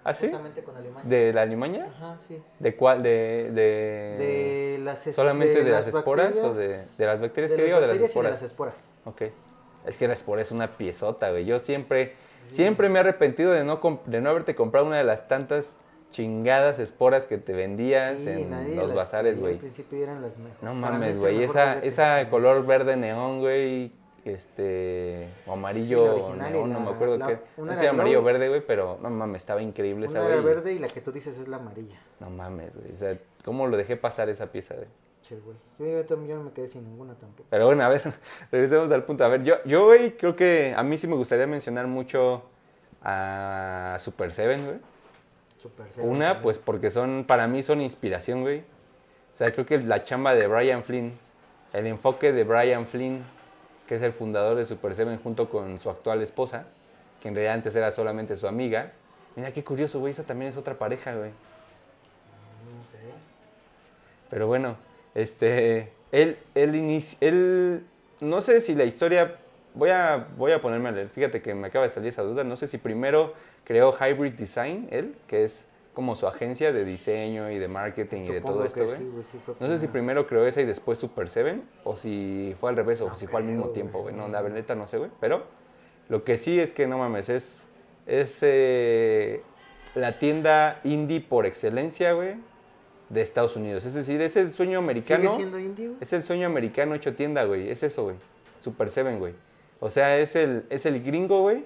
¿Ah, sí? Justamente con Alemania. ¿De la Alimaña? Ajá, sí. ¿De cuál? ¿De, de, De las solamente de, las, esporas o de, las bacterias de que digo de las bacterias y esporas? de las esporas. Ok. Es que la espora es una piezota, güey. Yo siempre, siempre me he arrepentido de no, de no haberte comprado una de las tantas chingadas esporas que te vendías Sí, en los bazares, güey. Al principio eran las mejores. No mames, güey. Esa, esa color verde neón, güey. Este, o amarillo Sí, la no me acuerdo la- qué. No sé era amarillo verde, güey, pero no mames, estaba increíble esa, Una era güey. verde y la que tú dices es la amarilla. No mames, güey. O sea, ¿cómo lo dejé pasar esa pieza, güey? Che, güey. Yo, yo no me quedé sin ninguna tampoco. Pero bueno, a ver, regresemos al punto. A ver, yo, yo, güey, creo que a mí sí me gustaría mencionar mucho a Super Seven, güey. Super Seven Una, también. pues porque son, para mí son inspiración, güey. O sea, creo que la chamba de Brian Flynn, el enfoque de Brian Flynn, que es el fundador de Super Seven junto con su actual esposa, que en realidad antes era solamente su amiga. Mira qué curioso, güey, esa también es otra pareja, güey. Pero bueno, este, él, él, él, no sé si la historia, voy a, voy a ponerme a leer, fíjate que me acaba de salir esa duda, no sé si primero creó Hybrid Design, él, que es como su agencia de diseño y de marketing y de todo esto, güey. sí, güey, sí fue No sé si primero creó esa y después Super Seven, o si fue al revés, o No si fue al mismo tiempo, güey. No, no. la verdad no sé, güey. Pero lo que sí es que no mames, es, es eh, la tienda indie por excelencia, güey, de Estados Unidos. Es decir, es el sueño americano. ¿Sigue siendo indie, güey? Es el sueño americano hecho tienda, güey. Es eso, güey. Super Seven, güey. O sea, es el, es el gringo, güey,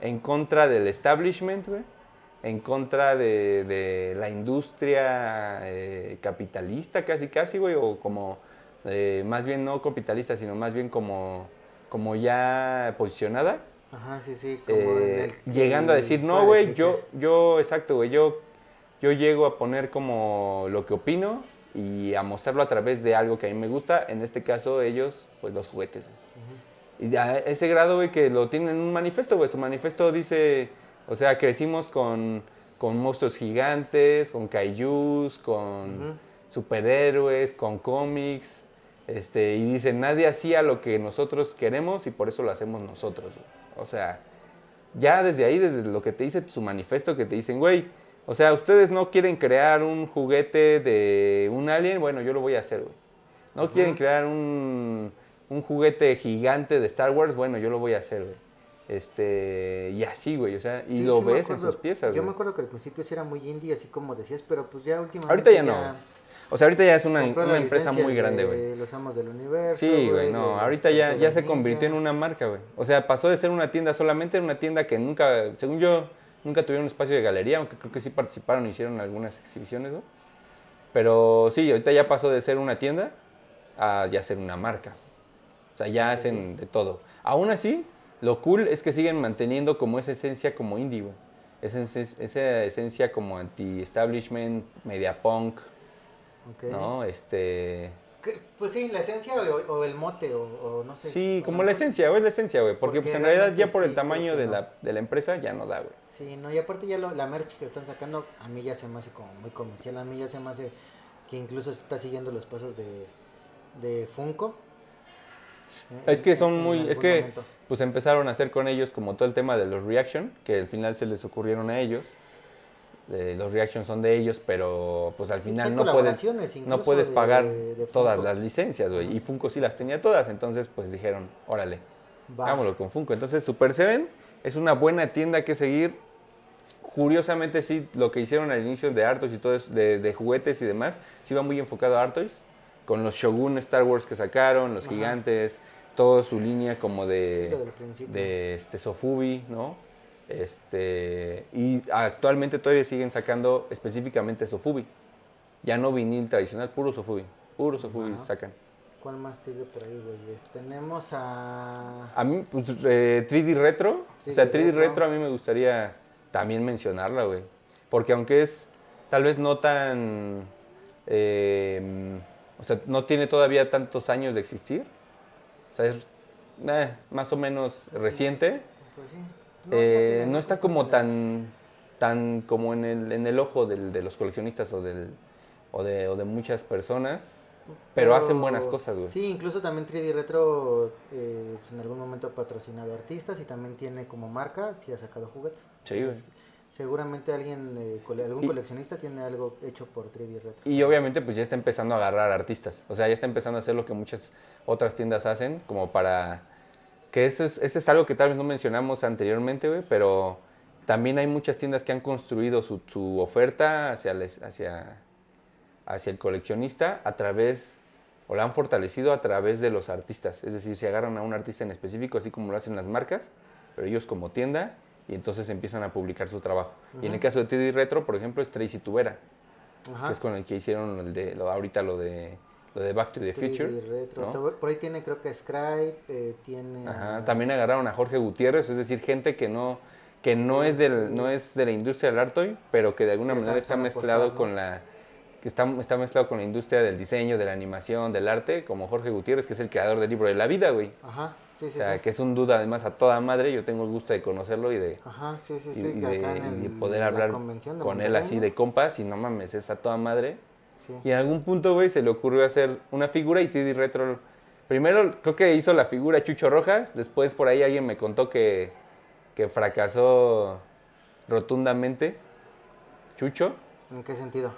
en contra del establishment, güey. En contra de, de la industria eh, capitalista, casi, casi, güey. O como, eh, más bien no capitalista, sino más bien como, como ya posicionada. Ajá, sí, sí. Como Eh, en el- llegando a decir, no, güey, yo, yo, exacto, güey, yo, yo llego a poner como lo que opino y a mostrarlo a través de algo que a mí me gusta, en este caso ellos, pues los juguetes. Y a ese grado, güey, que lo tienen en un manifiesto, güey, su manifiesto dice, o sea, crecimos con, con monstruos gigantes, con kaijus, con superhéroes, con cómics, este, y dice, nadie hacía lo que nosotros queremos y por eso lo hacemos nosotros, güey. O sea, ya desde ahí, desde lo que te dice su manifiesto, que te dicen, güey, o sea, ustedes no quieren crear un juguete de un alien, bueno, yo lo voy a hacer, güey. No quieren crear un, un juguete gigante de Star Wars, bueno, yo lo voy a hacer, güey. Este, y así, güey, o sea, y Sí, lo sí ves en acuerdo. sus piezas, Yo güey. me acuerdo que al principio sí era muy indie, así como decías, pero pues ya últimamente. Ahorita ya no. O sea, ahorita ya es una, una empresa muy grande, de güey. Los amos del universo. Sí, güey, no, ahorita ya, ya se convirtió en una marca, güey. O sea, pasó de ser una tienda solamente en una tienda que nunca, según yo, nunca tuvieron un espacio de galería, aunque creo que sí participaron y hicieron algunas exhibiciones, güey. Pero sí, ahorita ya pasó de ser una tienda a ya ser una marca. O sea, ya hacen de todo. Aún así, lo cool es que siguen manteniendo como esa esencia como indie, güey. Esa, esen- esa esencia como anti-establishment, media punk, Ok. ¿no? Este... Pues sí, la esencia o, o el mote, o, o no sé. Sí, como la esencia, güey, es la esencia, güey. Porque, Porque pues en realidad ya por el sí, tamaño de, no. la, de la empresa ya no da, güey. Sí, no, y aparte ya lo- la merch que están sacando, a mí ya se me hace como muy comercial. A mí ya se me hace que incluso está siguiendo los pasos de, de Funko. Es que son en muy, es que momento. Pues empezaron a hacer con ellos como todo el tema de los reaction, que al final se les ocurrieron a ellos. Eh, los reactions son de ellos, pero pues al Sí, final no puedes, no puedes de- pagar de todas Funko. las licencias, güey. Y Funko sí las tenía todas, entonces pues dijeron, órale, Va. Hagámoslo con Funko. Entonces, Super Seven es una buena tienda que seguir. Curiosamente, sí, lo que hicieron al inicio de Artois y todo eso, de, de juguetes y demás, sí va muy enfocado a Artois. Con los Shogun Star Wars que sacaron, los gigantes, toda su línea como Sí, de, principio. de este, Sofubi, ¿no? Este, y actualmente todavía siguen sacando específicamente Sofubi. Ya no vinil tradicional, puro Sofubi. Puro Sofubi Ajá. sacan. ¿Cuál más sigue por ahí, güey? Tenemos a... A mí, pues, eh, 3D Retro. o sea, 3D 3D retro. Retro a mí me gustaría también mencionarla, güey. Porque aunque es tal vez no tan. eh, o sea, no tiene todavía tantos años de existir. O sea, es eh, más o menos reciente. Pues sí. No, no está como tan. tan como en el, en el ojo del- de los coleccionistas o, del, o, de, o de muchas personas. Pero hacen buenas cosas, güey. Sí, incluso también 3D Retro eh, pues en algún momento ha patrocinado artistas y también tiene como marca, sí ha sacado juguetes. Sí, Entonces, seguramente alguien, eh, cole- algún Y- coleccionista tiene algo hecho por 3D Retro. Y obviamente pues ya está empezando a agarrar artistas. O sea, ya está empezando a hacer lo que muchas otras tiendas hacen, como para... Que eso es, eso es algo que tal vez no mencionamos anteriormente, güey, pero también hay muchas tiendas que han construido su, su oferta hacia, les- hacia, hacia el coleccionista a través, o la han fortalecido a través de los artistas. Es decir, se agarran a un artista en específico, así como lo hacen las marcas, pero ellos como tienda, y entonces empiezan a publicar su trabajo. Y en el caso de 3D Retro, por ejemplo, es Tracy Tubera Ajá. que es con el que hicieron el de, lo- ahorita lo de, lo de Back to the 3D Future. Retro. ¿no? Por ahí tiene creo que Scribe, eh, tiene... Ajá, a- También agarraron a Jorge Gutiérrez, es decir, gente que no, que no es del, no es de la industria del arte, pero que de alguna está manera está mezclado ¿no? con la que está, está mezclado con la industria del diseño, de la animación, del arte, como Jorge Gutiérrez, que es el creador del libro de la vida, güey. Ajá, sí, sí, O sea, sí. que es un duda además a toda madre, yo tengo el gusto de conocerlo y de, Ajá, sí, sí, y- sí. y que de, y poder la hablar con él así de compas y no mames, es a toda madre. Sí. Y en algún punto, güey, se le ocurrió hacer una figura y 3D Retro. Primero creo que hizo la figura Chucho Rojas, después por ahí alguien me contó que, que fracasó rotundamente. Chucho, ¿En qué sentido?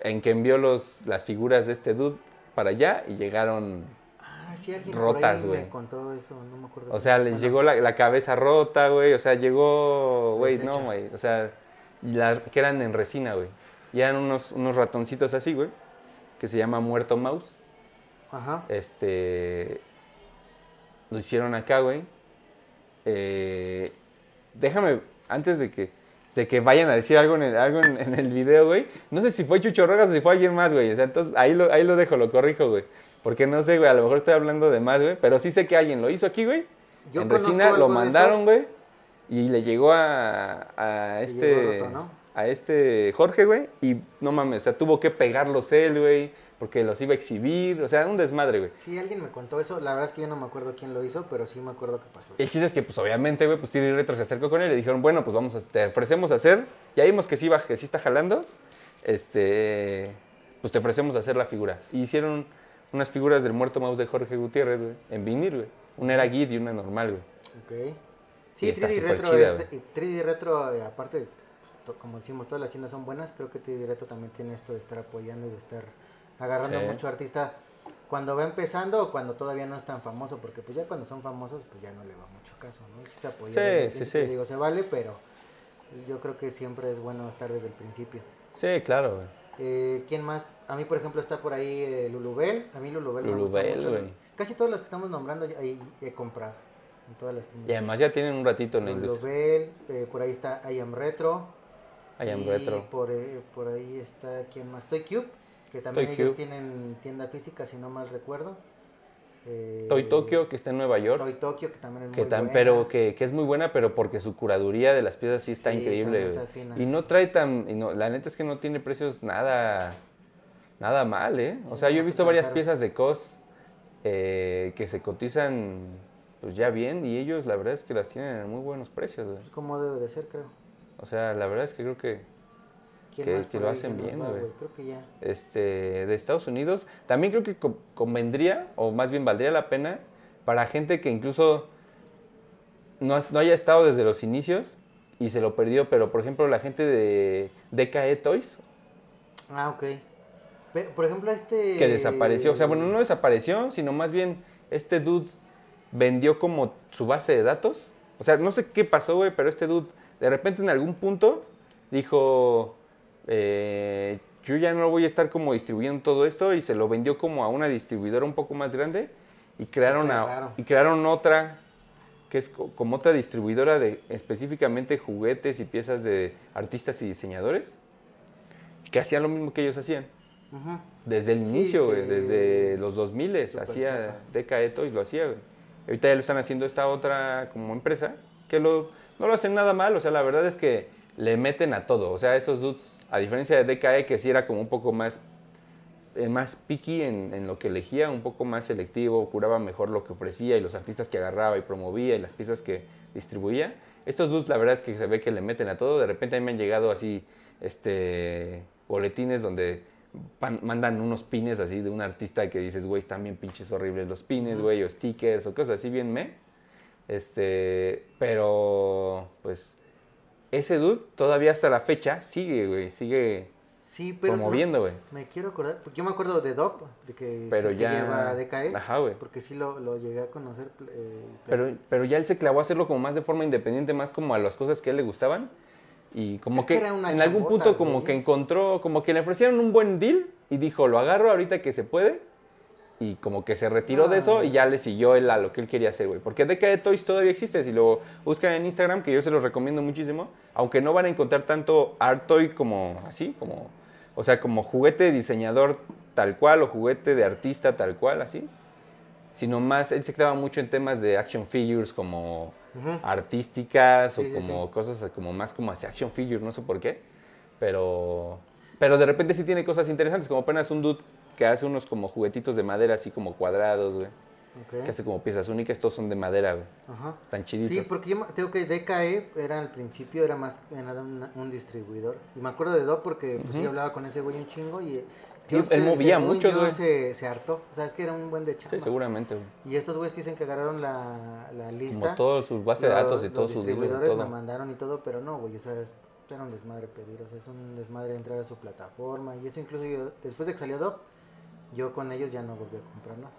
En que envió los, las figuras de este dude para allá y llegaron Ah, sí, alguien Rotas, güey. no me acuerdo. O sea, les Bueno, llegó la, la cabeza rota, güey. O sea, llegó, güey, no, güey. O sea, la- que eran en resina, güey. Y eran unos, unos ratoncitos así, güey. Que se llama Muerto Mouse. Ajá. Este. Lo hicieron acá, güey. Eh, déjame, antes de que, de que vayan a decir algo en el, algo en, en el video, güey. No sé si fue Chucho Rojas o si fue alguien más, güey. O sea, entonces ahí lo, ahí lo dejo, lo corrijo, güey. Porque no sé, güey. A lo mejor estoy hablando de más, güey. Pero sí sé que alguien lo hizo aquí, güey. Yo en resina, lo mandaron, güey. Y le llegó a, a este. llegó roto, ¿no? A este Jorge, güey. Y no mames, o sea, tuvo que pegarlos él, güey. Porque los iba a exhibir. O sea, un desmadre, güey. Sí, alguien me contó eso. La verdad es que yo no me acuerdo quién lo hizo, pero sí me acuerdo que pasó El eso. chiste es que, pues, obviamente, güey, pues Tiri Retro se acercó con él y le dijeron, bueno, pues vamos a, te ofrecemos hacer, ya vimos que sí, va, que sí está jalando, este, pues te ofrecemos hacer la figura. Y hicieron unas figuras del muerto mouse de Jorge Gutiérrez, güey, en vinil, güey. Una era Git y una normal, güey. Ok. Sí, está 3D súper Retro, chida, es de- y 3D Retro, eh, aparte, pues, como decimos, todas las tiendas son buenas. Creo que 3D Retro también tiene esto de estar apoyando y de estar agarrando Sí. mucho artista cuando va empezando o cuando todavía no es tan famoso. Porque pues ya cuando son famosos, pues ya no le va mucho caso, ¿no? Sí, el sí, sí. Digo, se vale, pero yo creo que siempre es bueno estar desde el principio. Sí, claro, güey. Eh, ¿Quién más? A mí, por ejemplo, está por ahí eh, Lulubel. A mí Lulubel me gusta Lulubel, mucho. Casi todas las que estamos nombrando ahí he comprado. En todas las que Y además ya tienen un ratito en la industria. Lulubel, eh, por ahí está I Am Retro. I am y retro. Por, eh, por ahí está, ¿quién más? Toy Cube, que también Toy ellos Cube. tienen tienda física, si no mal recuerdo. Eh, Toy Tokyo, que está en Nueva York. Toy Tokyo, que también es que muy tan, buena. pero que, que es muy buena, pero porque su curaduría de las piezas sí está Sí, increíble. Y no trae tan, y no- la neta es que no tiene precios nada, nada mal, ¿eh? O sea, yo he visto varias caros. piezas de COS eh, que se cotizan pues ya bien y ellos la verdad es que las tienen en muy buenos precios, güey. Pues como debe de ser, creo. O sea, la verdad es que creo que ¿Quién Que- lo hacen bien, güey. Creo que ya. este, de Estados Unidos, también creo que co- convendría, o más bien valdría la pena, para gente que incluso no, no haya estado desde los inicios y se lo perdió, pero por ejemplo la gente de DKE Toys, Ah, ok. Pero, por ejemplo, este... que desapareció, o sea, bueno, no desapareció, sino más bien este dude vendió como su base de datos, o sea, no sé qué pasó, güey, pero este dude de repente en algún punto dijo, eh, yo ya no voy a estar como distribuyendo todo esto y se lo vendió como a una distribuidora un poco más grande y crearon, a- y crearon otra que es co- como otra distribuidora de específicamente juguetes y piezas de artistas y diseñadores que hacían lo mismo que ellos hacían. Desde el inicio, que- desde los 2000 Súper hacía. DKE Toys, lo hacía. Ahorita ya lo están haciendo esta otra como empresa, que lo, no lo hacen nada mal, o sea, la verdad es que le meten a todo. O sea, esos dudes, a diferencia de DKE, que sí era como un poco más, eh, más picky en, en lo que elegía, un poco más selectivo, curaba mejor lo que ofrecía y los artistas que agarraba y promovía y las piezas que distribuía. Estos dudes, la verdad es que se ve que le meten a todo. De repente a mí me han llegado así, este, boletines donde pan- mandan unos pines así de un artista que dices, güey, están bien pinches horribles los pines, güey, o stickers o cosas así bien me. Este, pero pues ese dude todavía hasta la fecha sigue, güey, sigue Sí, pero... no- promoviendo, güey. Me quiero acordar, porque yo me acuerdo de Dop, de que, Pero sí que ya- lleva DKE, Ajá, güey. porque sí lo, lo llegué a conocer. eh, Pero, pero ya él se clavó a hacerlo como más de forma independiente, más como a las cosas que a él le gustaban. Y como Es que, que era una en algún chambota, punto como güey. que encontró, como que le ofrecieron un buen deal y dijo, lo agarro ahorita que se puede. Y como que se retiró de Ah. eso y ya le siguió él a lo que él quería hacer, güey. Porque DKD Toys todavía existe. Si lo buscan en Instagram, que yo se los recomiendo muchísimo, aunque no van a encontrar tanto art toy como así, como, o sea, como juguete de diseñador tal cual o juguete de artista tal cual, así. Sino más, él se clava mucho en temas de action figures como Ujú. artísticas Sí, o sí, como sí. cosas como más como hacia action figure, no sé por qué. Pero, pero de repente sí tiene cosas interesantes, como apenas un dude que hace unos como juguetitos de madera así como cuadrados, güey. Que hace como piezas únicas, estos son de madera, güey. Ajá. Están chiditos. Sí, porque yo tengo que DKE era al principio, era más que nada un, un distribuidor. Y me acuerdo de Dop porque pues, sí hablaba con ese güey un chingo y... Sí, él movía mucho, yo, güey. Se, se hartó. O sea, es que era un buen de chamba. Sí, seguramente, güey. Y estos güeyes que dicen que agarraron la, la lista. Como todo su base de datos y todo los su libro y distribuidores todo. me mandaron y todo, pero no, güey. O sea, es- era un desmadre pedir, o sea, es un desmadre entrar a su plataforma y eso incluso yo, después de que salió Dop, yo con ellos ya no volví a comprar nada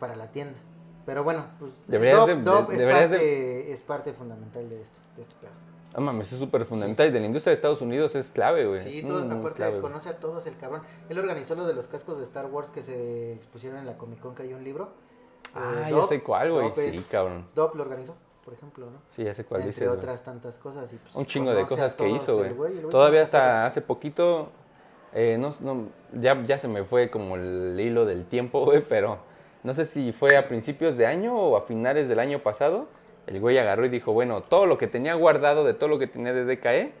para la tienda. Pero bueno, pues Deberías Dop, de- Dop de- es, deberías parte, es parte fundamental de esto, de este pedo. Ah, mames, es súper fundamental. Y de la industria de Estados Unidos es clave, güey. Sí, todo, aparte clave, conoce a todos el cabrón. Él organizó lo de los cascos de Star Wars que se expusieron en la Comic Con, que hay un libro. Ah, Eh, ya sé cuál, güey. Sí, es- cabrón. Dop lo organizó, por ejemplo, ¿no? Sí, ya sé cuál Entre dices, güey. otras tantas cosas. y, pues, Un chingo de cosas que hizo, güey. Todavía hasta hace poquito, eh, no, no, ya, ya se me fue como el hilo del tiempo, güey, pero no sé si fue a principios de año o a finales del año pasado. El güey agarró y dijo, bueno, todo lo que tenía guardado de todo lo que tenía de DKE,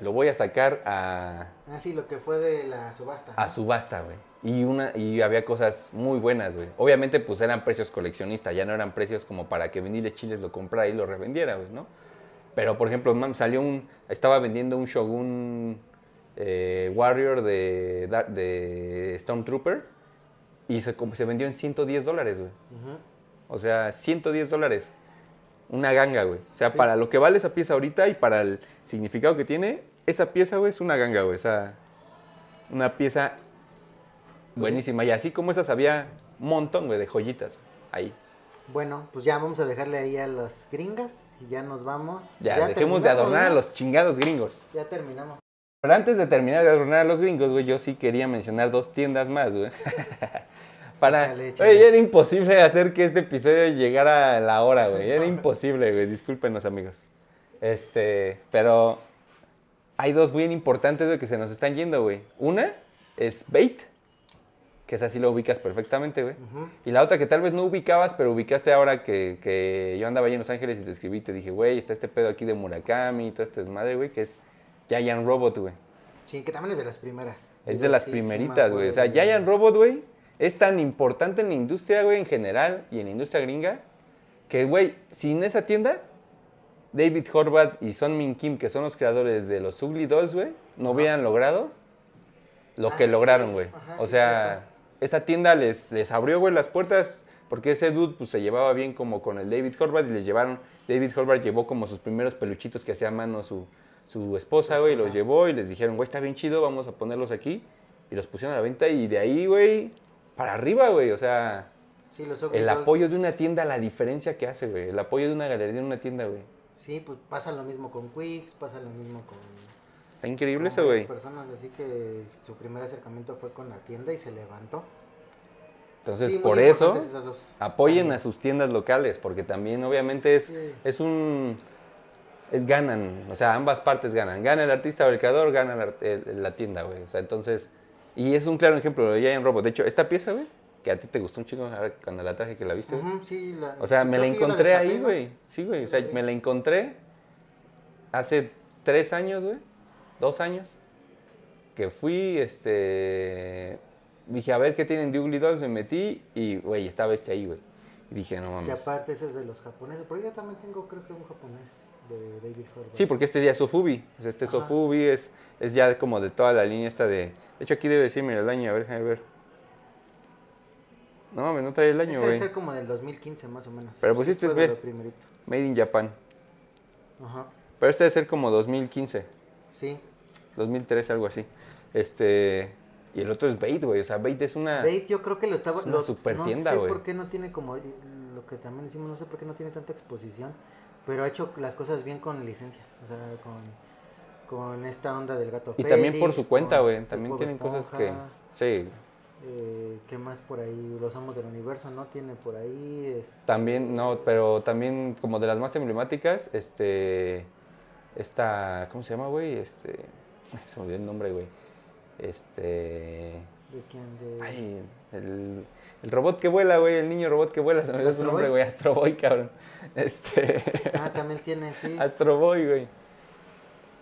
lo voy a sacar a, Ah, sí, lo que fue de la subasta. a subasta, güey. Y, una, y había cosas muy buenas, güey. Obviamente, pues eran precios coleccionistas, ya no eran precios como para que Viniles Chiles lo comprara y lo revendiera, güey, ¿no? Pero, por ejemplo, salió un... Estaba vendiendo un Shogun eh, Warrior de, de Stormtrooper y se, se vendió en 110 dólares, güey. O sea, 110 dólares. Una ganga, güey. O sea, Sí. para lo que vale esa pieza ahorita y para el significado que tiene, esa pieza, güey, es una ganga, güey. O sea, una pieza buenísima. Y así como esas había un montón, güey, de joyitas. Ahí. Bueno, pues ya vamos a dejarle ahí a las gringas y ya nos vamos. Ya, dejemos de adornar a los chingados gringos. Ya terminamos. Pero antes de terminar de adornar a los gringos, güey, yo sí quería mencionar dos tiendas más, güey. Para... Oye, era imposible hacer que este episodio llegara a la hora, güey. Era imposible, güey. Discúlpenos, amigos. Este, pero hay dos bien importantes, güey, que se nos están yendo, güey. Una es Bait, que esa sí lo ubicas perfectamente, güey. Y la otra que tal vez no ubicabas, pero ubicaste ahora que, que yo andaba allí en Los Ángeles y te escribí y te dije, güey, está este pedo aquí de Murakami y todo este desmadre, güey, que es Giant Robot, güey. Sí, que también es de las primeras. Es de las sí, primeritas, güey. o sea, Giant Robot, güey, es tan importante en la industria, güey, en general y en la industria gringa, que, güey, sin esa tienda, David Horvath y Son Min Kim, que son los creadores de los Ugly Dolls, güey, no hubieran logrado lo Ah, que sí. lograron, güey. O sea, esa tienda les, les abrió, güey, las puertas porque ese dude pues, se llevaba bien como con el David Horvath y les llevaron, David Horvath llevó como sus primeros peluchitos que hacía a mano su, su esposa, güey, los llevó y les dijeron, güey, está bien chido, vamos a ponerlos aquí. Y los pusieron a la venta y de ahí, güey, para arriba, güey. O sea, Sí, los el apoyo de una tienda, la diferencia que hace, güey. El apoyo de una galería en una tienda, güey. Sí, pues pasa lo mismo con Quicks, pasa lo mismo con... Está increíble eso, güey. personas, así que su primer acercamiento fue con la tienda y se levantó. Entonces, Sí, por eso, apoyen También. a sus tiendas locales, porque también, obviamente, es, Sí. es un... Es ganan, o sea, ambas partes ganan. Gana el artista o el creador, gana art- el- la tienda, güey. O sea, entonces... Y es un claro ejemplo de Giant Robot. De hecho, esta pieza, güey, que a ti te gustó un chingo ahora cuando la traje que la viste, güey. Ujú, sí, la- O sea, me la que encontré ahí, güey. Sí, güey. O sea, me la encontré hace tres años, güey. Dos años. Que fui, este... Dije, a ver qué tienen de Ugly Dolls. Me metí y, güey, estaba este ahí, güey. Dije, no Que mames. aparte ese es de los japoneses, pero yo también tengo creo que un japonés de David Horvath. Sí, porque este ya es Sofubi. Este Ajá. Sofubi es, es ya como de toda la línea esta de... De hecho, aquí debe decirme el año. A ver, déjame ver. No mames, no trae el año, Ese debe güey. ser como del 2015 más o menos. Pero pues Sí, este es primerito. Made in Japan. Ajá, Pero este debe ser como 2015. sí. 2013, algo así. Este. Y el otro es Bait, güey. O sea, Bait es una. Bait yo creo que lo estaba... es una lo- super no tienda, sé güey. por qué no tiene como... Lo que también decimos, no sé por qué no tiene tanta exposición, pero ha hecho las cosas bien con licencia. O sea, con, con esta onda del gato Y también por su cuenta, güey. También tienen cosas que. Sí. eh, ¿Qué más por ahí? Los Amos del Universo, ¿no? Tiene por ahí... este, También, no, pero también como de las más emblemáticas, este. Esta. ¿Cómo se llama, güey? Este. Se me olvidó el nombre, güey. Este. ¿De quién? De... Ay, el, el robot que vuela, güey. El niño robot que vuela. Se me olvidó su ¿Astro nombre, güey. Astro Boy, cabrón. Este. Ah, también tiene, sí. Astro Boy, güey.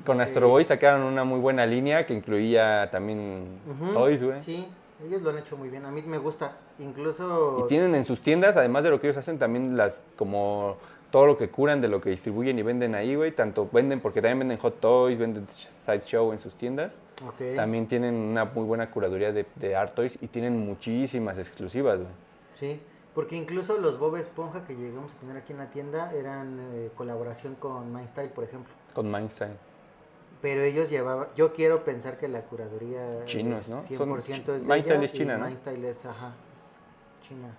Con. Astro Boy sacaron una muy buena línea que incluía también toys, güey. Sí, ellos lo han hecho muy bien. A mí me gusta. Incluso... Y tienen en sus tiendas, además de lo que ellos hacen, también las como todo lo que curan de lo que distribuyen y venden ahí, güey. Tanto venden, porque también venden hot toys, venden sideshow en sus tiendas. Ok. También tienen una muy buena curaduría de, de art toys y tienen muchísimas exclusivas, güey. Sí. Porque incluso los Bob Esponja que llegamos a tener aquí en la tienda eran eh, colaboración con Mindstyle, por ejemplo. Con Mindstyle. Pero ellos llevaban, yo quiero pensar que la curaduría Chinos, ¿no? 100% Son- es de Mindstyle es China, y ¿no? Mindstyle es, ajá, es China.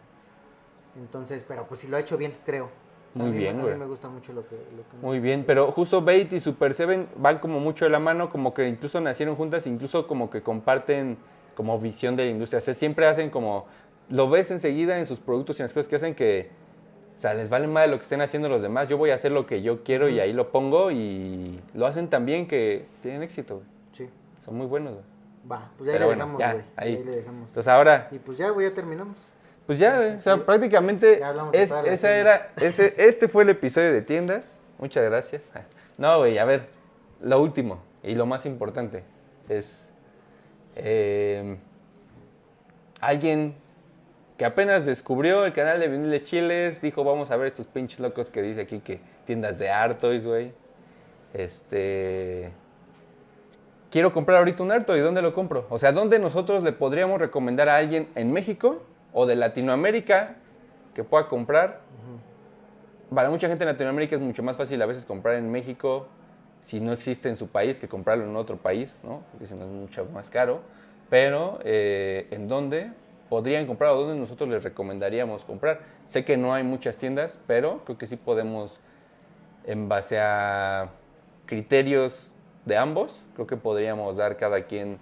Entonces, pero pues si lo ha hecho bien, creo. Muy a mí, bien, A güey. mí me gusta mucho lo que... Lo que Muy bien, pero justo Bait y Super Seven van como mucho de la mano, como que incluso nacieron juntas, incluso como que comparten como visión de la industria. O sea, siempre hacen como, lo ves enseguida en sus productos y en las cosas que hacen que, o sea, les vale más lo que estén haciendo los demás. Yo voy a hacer lo que yo quiero y ahí lo pongo y lo hacen tan bien que tienen éxito, güey. Sí, Son muy buenos, güey. va, pues ya ahí le bueno, dejamos, ya, güey. ahí. le dejamos. Entonces ahora, Y pues ya, güey, ya terminamos. Pues ya, güey, o sea, prácticamente Ya es- esa tiendas. era, ese, este fue el episodio de tiendas. Muchas gracias. No, güey, a ver, lo último y lo más importante es eh, alguien que apenas descubrió el canal de Viniles Chiles, dijo, vamos a ver estos pinches locos que dice aquí que tiendas de Artois, güey. Este... Quiero comprar ahorita un Artois, ¿dónde lo compro? O sea, ¿dónde nosotros le podríamos recomendar a alguien en México o de Latinoamérica que pueda comprar? Para mucha gente en Latinoamérica es mucho más fácil a veces comprar en México si no existe en su país que comprarlo en otro país, ¿no? Porque si no es mucho más caro. Pero, eh, ¿en dónde podrían comprar o dónde nosotros les recomendaríamos comprar? Sé que no hay muchas tiendas, pero creo que sí podemos, en base a criterios de ambos, creo que podríamos dar cada quien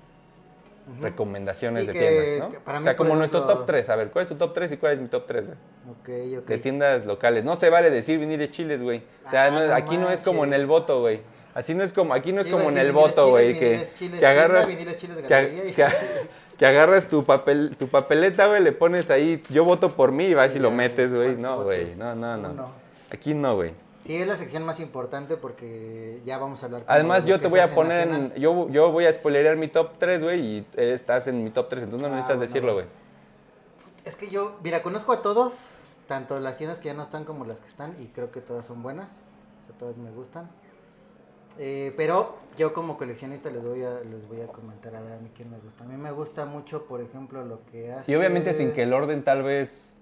recomendaciones Sí, de que- tiendas, ¿no? que para o sea, como nuestro top 3. A ver, ¿cuál es tu top 3 y cuál es mi top 3, güey? Ok, ok. De tiendas locales. No se vale decir viniles chiles, güey. O sea, Ah, no- no aquí no es como en el voto, güey. Así no es como, aquí no es como en el voto, güey, que, chiles que agarras, chiles que, galería y- que- que agarras tu papel, tu papeleta, güey, le pones ahí, yo voto por mí y vas y Ya, lo metes, güey. ¿cuántos No, güey, no, no, no. Aquí no, güey. Sí, es la sección más importante porque ya vamos a hablar. Además, yo te voy a poner, en- yo, yo voy a spoilerear mi top 3, güey, y estás en mi top 3, entonces no Ah, necesitas bueno, decirlo, güey. Es que yo, mira, conozco a todos, tanto las tiendas que ya no están como las que están, y creo que todas son buenas. O sea, todas me gustan. Eh, pero yo como coleccionista les voy a les voy a comentar a ver a mí quién me gusta. A mí me gusta mucho, por ejemplo, lo que hace. Y obviamente sin que el orden tal vez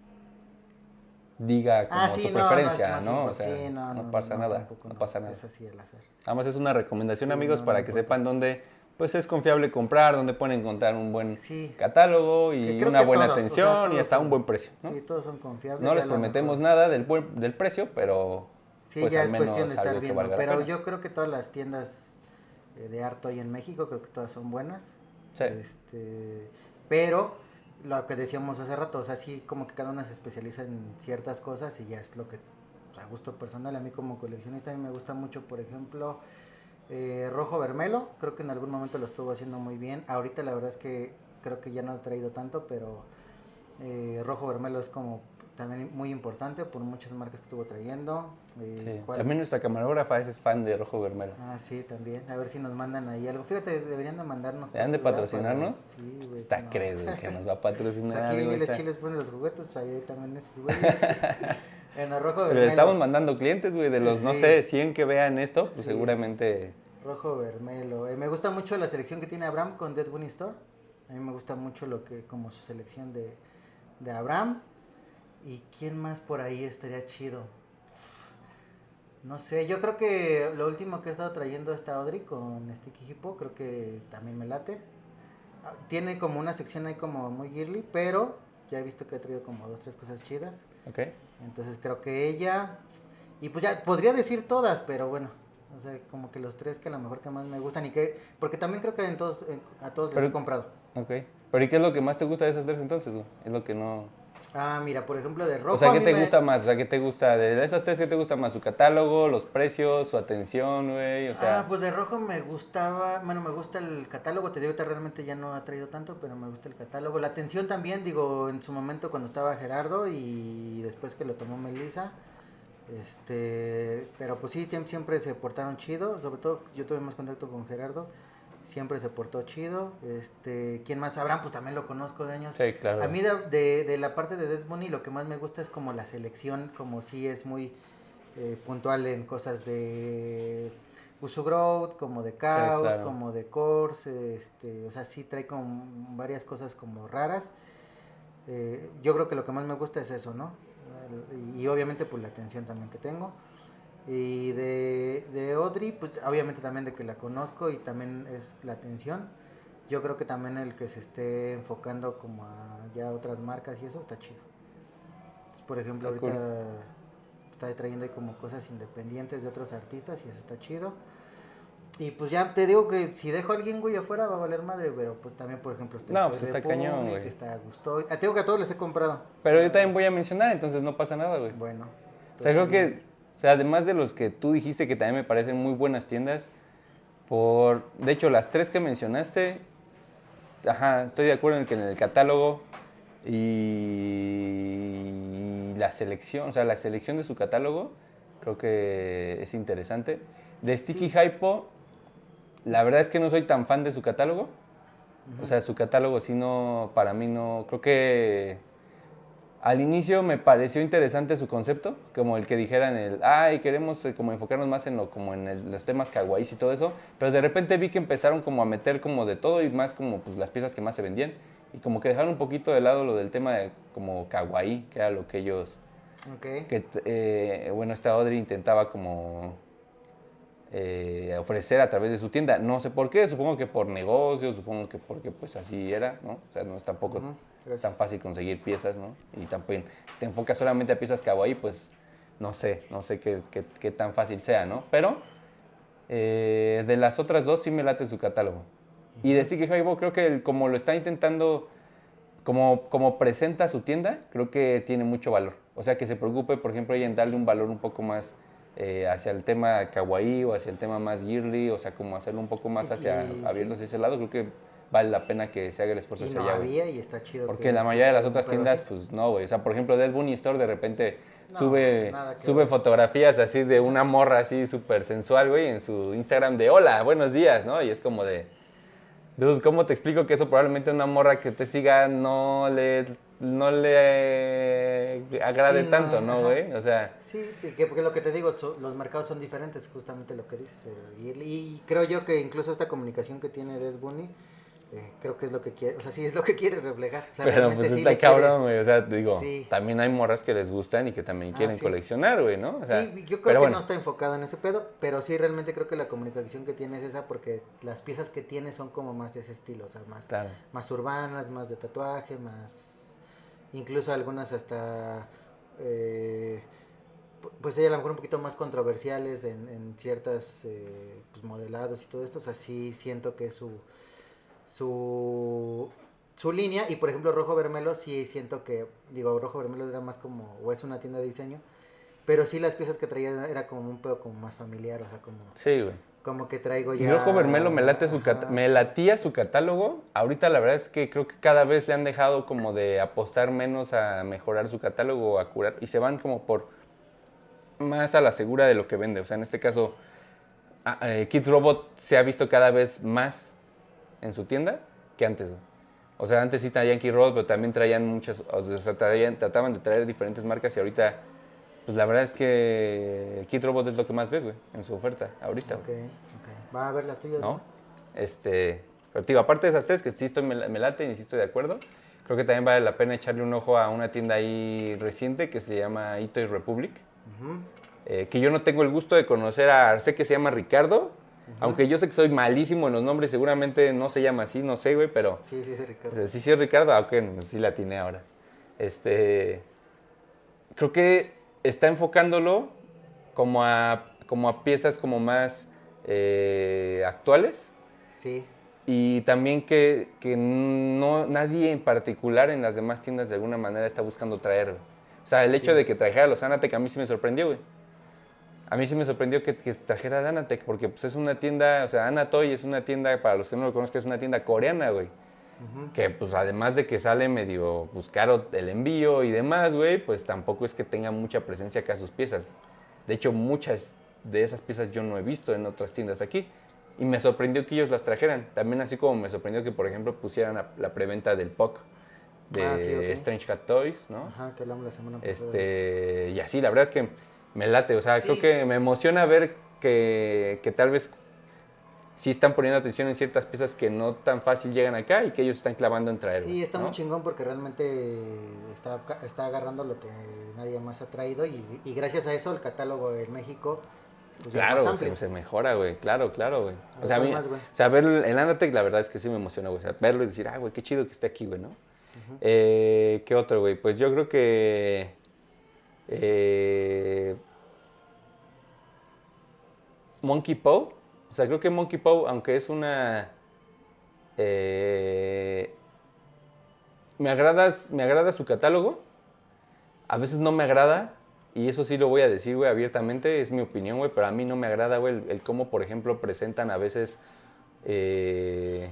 diga como Ah, sí, tu no, es preferencia, ¿no? O sea, sí, no, pasa nada, tampoco no pasa nada. Es así el azar. Además es una recomendación, Sí, amigos, para que importa. sepan dónde pues es confiable comprar, dónde pueden encontrar un buen catálogo y una buena todos, o sea, atención y hasta son- un buen precio, ¿no? Sí, todos son confiables. no les prometemos mejor- nada del, buen- del precio, pero Sí, pues ya al es menos cuestión de estar viendo. Pero yo creo que todas las tiendas eh, de arte hoy en México, creo que todas son buenas. Sí. Este, pero lo que decíamos hace rato, o sea, sí, como que cada una se especializa en ciertas cosas y ya es lo que, sea, a gusto personal, a mí como coleccionista, a mí me gusta mucho, por ejemplo, eh, Rojo Vermelo, creo que en algún momento lo estuvo haciendo muy bien. Ahorita la verdad es que creo que ya no ha traído tanto, pero eh, Rojo Vermelo es como también muy importante por muchas marcas que estuvo trayendo. Eh, Sí. También nuestra camarógrafa es fan de Rojo Vermelo. Ah, sí, también. A ver si nos mandan ahí algo. Fíjate, deberían de mandarnos ¿Deberían de patrocinarnos? Para- Sí, güey. Está no. güey, que nos va a Pues patrocinar. aquí amigo, vienen los chiles, ponen los juguetes, pues ahí también esos güeyes. en el rojo Pero vermelo. estamos mandando clientes, güey, de los, no Sí. sé, 100 que vean esto, pues Sí. seguramente... Rojo vermelo. Eh, me gusta mucho la selección que tiene Abraham con Dead Bunny Store. A mí me gusta mucho lo que, como su selección de, de Abraham. ¿Y quién más por ahí estaría chido? No sé, yo creo que lo último que he estado trayendo esta Audrey con Sticky Hippo, creo que también me late. Ah, Tiene como una sección ahí como muy girly, pero ya he visto que ha traído como dos, tres cosas chidas. ¿Ok? Entonces creo que ella, y pues ya podría decir todas, pero bueno, o sea, como que los tres que a lo mejor que más me gustan y que, porque también creo que en todos, en- a todos les Pero- he comprado. Ok. Pero ¿y qué es lo que más te gusta de esas tres entonces? Es lo que no... Ah, mira, por ejemplo, de rojo. o sea, ¿qué te me- gusta más? O sea, ¿qué te gusta? De esas tres, ¿qué te gusta más? ¿Su catálogo, los precios, su atención, güey? O sea... ah, pues de rojo me gustaba, bueno, me gusta el catálogo, te digo que realmente ya no ha traído tanto, pero me gusta el catálogo. La atención también, digo, en su momento cuando estaba Gerardo y después que lo tomó Melissa, este, pero pues sí, siempre se portaron chido, sobre todo yo tuve más contacto con Gerardo, siempre se portó chido, este, ¿quién más? Abraham, pues también lo conozco de años. Sí, claro. A mí de, de- de la parte de Dead Bunny lo que más me gusta es como la selección, como si es muy eh, puntual en cosas de Uso Growth, como de Chaos, claro. como de Course, este, o sea, sí trae como varias cosas como raras. Eh, yo creo que lo que más me gusta es eso, ¿no? Y obviamente pues la atención también que tengo. Y de, de Audrey, pues obviamente también de que la conozco y también es la atención. Yo creo que también el que se esté enfocando como a ya otras marcas y eso está chido. Entonces, por ejemplo, Está ahorita está trayendo ahí como cosas independientes de otros artistas y eso está chido. Y pues ya te digo que si dejo a alguien, güey, afuera va a valer madre, pero pues también, por ejemplo, está No, pues está cañón, güey. Está Gusto. Ah, te digo que a todos les he comprado. Pero yo también voy a mencionar, entonces no pasa nada, güey. Bueno. O sea, creo que, o sea, además de los que tú dijiste que también me parecen muy buenas tiendas, por, de hecho, las tres que mencionaste, ajá, estoy de acuerdo en que en el catálogo y la selección, o sea, la selección de su catálogo, creo que es interesante. De Sticky Hypo, la verdad es que no soy tan fan de su catálogo. O sea, su catálogo sí no, para mí no, creo que al inicio me pareció interesante su concepto, como el que dijeran el, ay, queremos eh, como enfocarnos más en lo, como en el- los temas kawaiis y todo eso, pero de repente vi que empezaron como a meter como de todo y más como pues las piezas que más se vendían y como que dejaron un poquito de lado lo del tema de como kawaii, que era lo que ellos, Ok. que eh, bueno, esta Audrey intentaba como eh, ofrecer a través de su tienda, no sé por qué, supongo que por negocio, supongo que porque pues así era, ¿no? O sea, no es tampoco gracias. tan fácil conseguir piezas, ¿no? Y también, si te enfocas solamente a piezas kawaii, pues no sé, no sé qué, qué- qué tan fácil sea, ¿no? Pero eh, de las otras dos sí me late su catálogo. Y de Sticky Hypo creo que el- como lo está intentando, como, como presenta su tienda, creo que tiene mucho valor. O sea, que se preocupe, por ejemplo, en darle un valor un poco más eh, hacia el tema kawaii o hacia el tema más girly, o sea, como hacerlo un poco más hacia Y- abierto hacia ese lado, creo que vale la pena que se haga el esfuerzo Y hacia no allá. había y está chido. Porque que la mayoría de las otras tiendas, así. pues no, güey. O sea, por ejemplo, Dead Bunny Store de repente No, sube, sube ver. fotografías así de una morra así súper sensual, güey, en su Instagram de hola, buenos días, ¿no? Y es como de, dude, ¿cómo te explico que eso probablemente una morra que te siga no le, no le agrade Sí, no, tanto, ¿no, güey? O sea, Sí, que, porque lo que te digo, so- los mercados son diferentes, justamente lo que dices. eh, y, creo yo que incluso esta comunicación que tiene Dead Bunny, eh, creo que es lo que quiere, o sea, sí es lo que quiere reflejar. O sea, pero pues sí está cabrón, güey. O sea, digo, Sí. también hay morras que les gustan y que también Ah, quieren sí. coleccionar, güey, ¿no? O sea, sí, yo creo que bueno, no está enfocado en ese pedo, pero sí realmente creo que la comunicación que tiene es esa porque las piezas que tiene son como más de ese estilo, o sea, más, claro. más urbanas, más de tatuaje, más incluso algunas hasta eh, pu- pues a lo mejor un poquito más controversiales en, en ciertas eh, pues, modelados y todo esto, o sea, sí siento que su su su línea y por ejemplo Rojo Vermelo sí siento que digo Rojo Vermelo era más como o es una tienda de diseño pero sí las piezas que traía era como un pedo como más familiar o sea como Sí, güey. Como que traigo ya Rojo Vermelo me late su cat- me latía su catálogo. Ahorita la verdad es que creo que cada vez le han dejado como de apostar menos a mejorar su catálogo o a curar y se van como por más a la segura de lo que vende. O sea, en este caso eh, Kid Robot se ha visto cada vez más en su tienda que antes. O sea, antes sí traían Kid Robot, pero también traían muchas, o sea, traían- trataban de traer diferentes marcas y ahorita pues la verdad es que el Kid Robot es lo que más ves, güey, en su oferta ahorita. Ok, ok. Va a ver las tuyas. ¿no? Este, pero digo, aparte de esas tres, que sí estoy, me, me late y sí estoy de acuerdo, creo que también vale la pena echarle un ojo a una tienda ahí reciente que se llama Itoy Republic, Ujú. eh, que yo no tengo el gusto de conocer a, sé que se llama Ricardo, aunque yo sé que soy malísimo en los nombres, seguramente no se llama así, no sé, güey, pero Sí, sí, sí, Ricardo. sí, sí es Ricardo, aunque sí la tiene ahora. Este, creo que está enfocándolo como a, como a piezas como más eh, actuales Sí. y también que, que no, nadie en particular en las demás tiendas de alguna manera está buscando traer. güey. O sea, el hecho de que trajera los Anatec a mí sí me sorprendió, güey. A mí sí me sorprendió que, que trajera Anatec, porque pues, es una tienda, o sea, Anatoy es una tienda, para los que no lo conozcan, es una tienda coreana, güey. Que pues además de que sale medio pues, caro el envío y demás, güey, pues tampoco es que tenga mucha presencia acá sus piezas. De hecho, muchas de esas piezas yo no he visto en otras tiendas aquí. Y me sorprendió que ellos las trajeran. También así como me sorprendió que, por ejemplo, pusieran la, la preventa del POC de Ah, sí. Strange Cat Toys, ¿no? Ajá, que hablamos la semana pasada. Este, y así, la verdad es que me late, o sea, Sí. creo que me emociona ver que, que tal vez sí están poniendo atención en ciertas piezas que no tan fácil llegan acá y que ellos están clavando en traer. Sí, está ¿no? muy chingón porque realmente está, está agarrando lo que nadie más ha traído y, y gracias a eso el catálogo en México pues, Claro, se, se mejora, güey. Claro, claro, güey. O sea, a ver, mí, más, o sea, verlo en Anatec, la verdad es que sí me emociona, güey. O sea, verlo y decir, ah, güey, qué chido que esté aquí, güey, ¿no? Eh, ¿Qué otro, güey? Pues yo creo que. eh, Monkey Paw. O sea, creo que Monkey Paw, aunque es una. eh, me, agrada, me agrada su catálogo. A veces no me agrada. Y eso sí lo voy a decir, güey, abiertamente. Es mi opinión, güey. Pero a mí no me agrada, güey, el, el cómo, por ejemplo, presentan a veces. eh,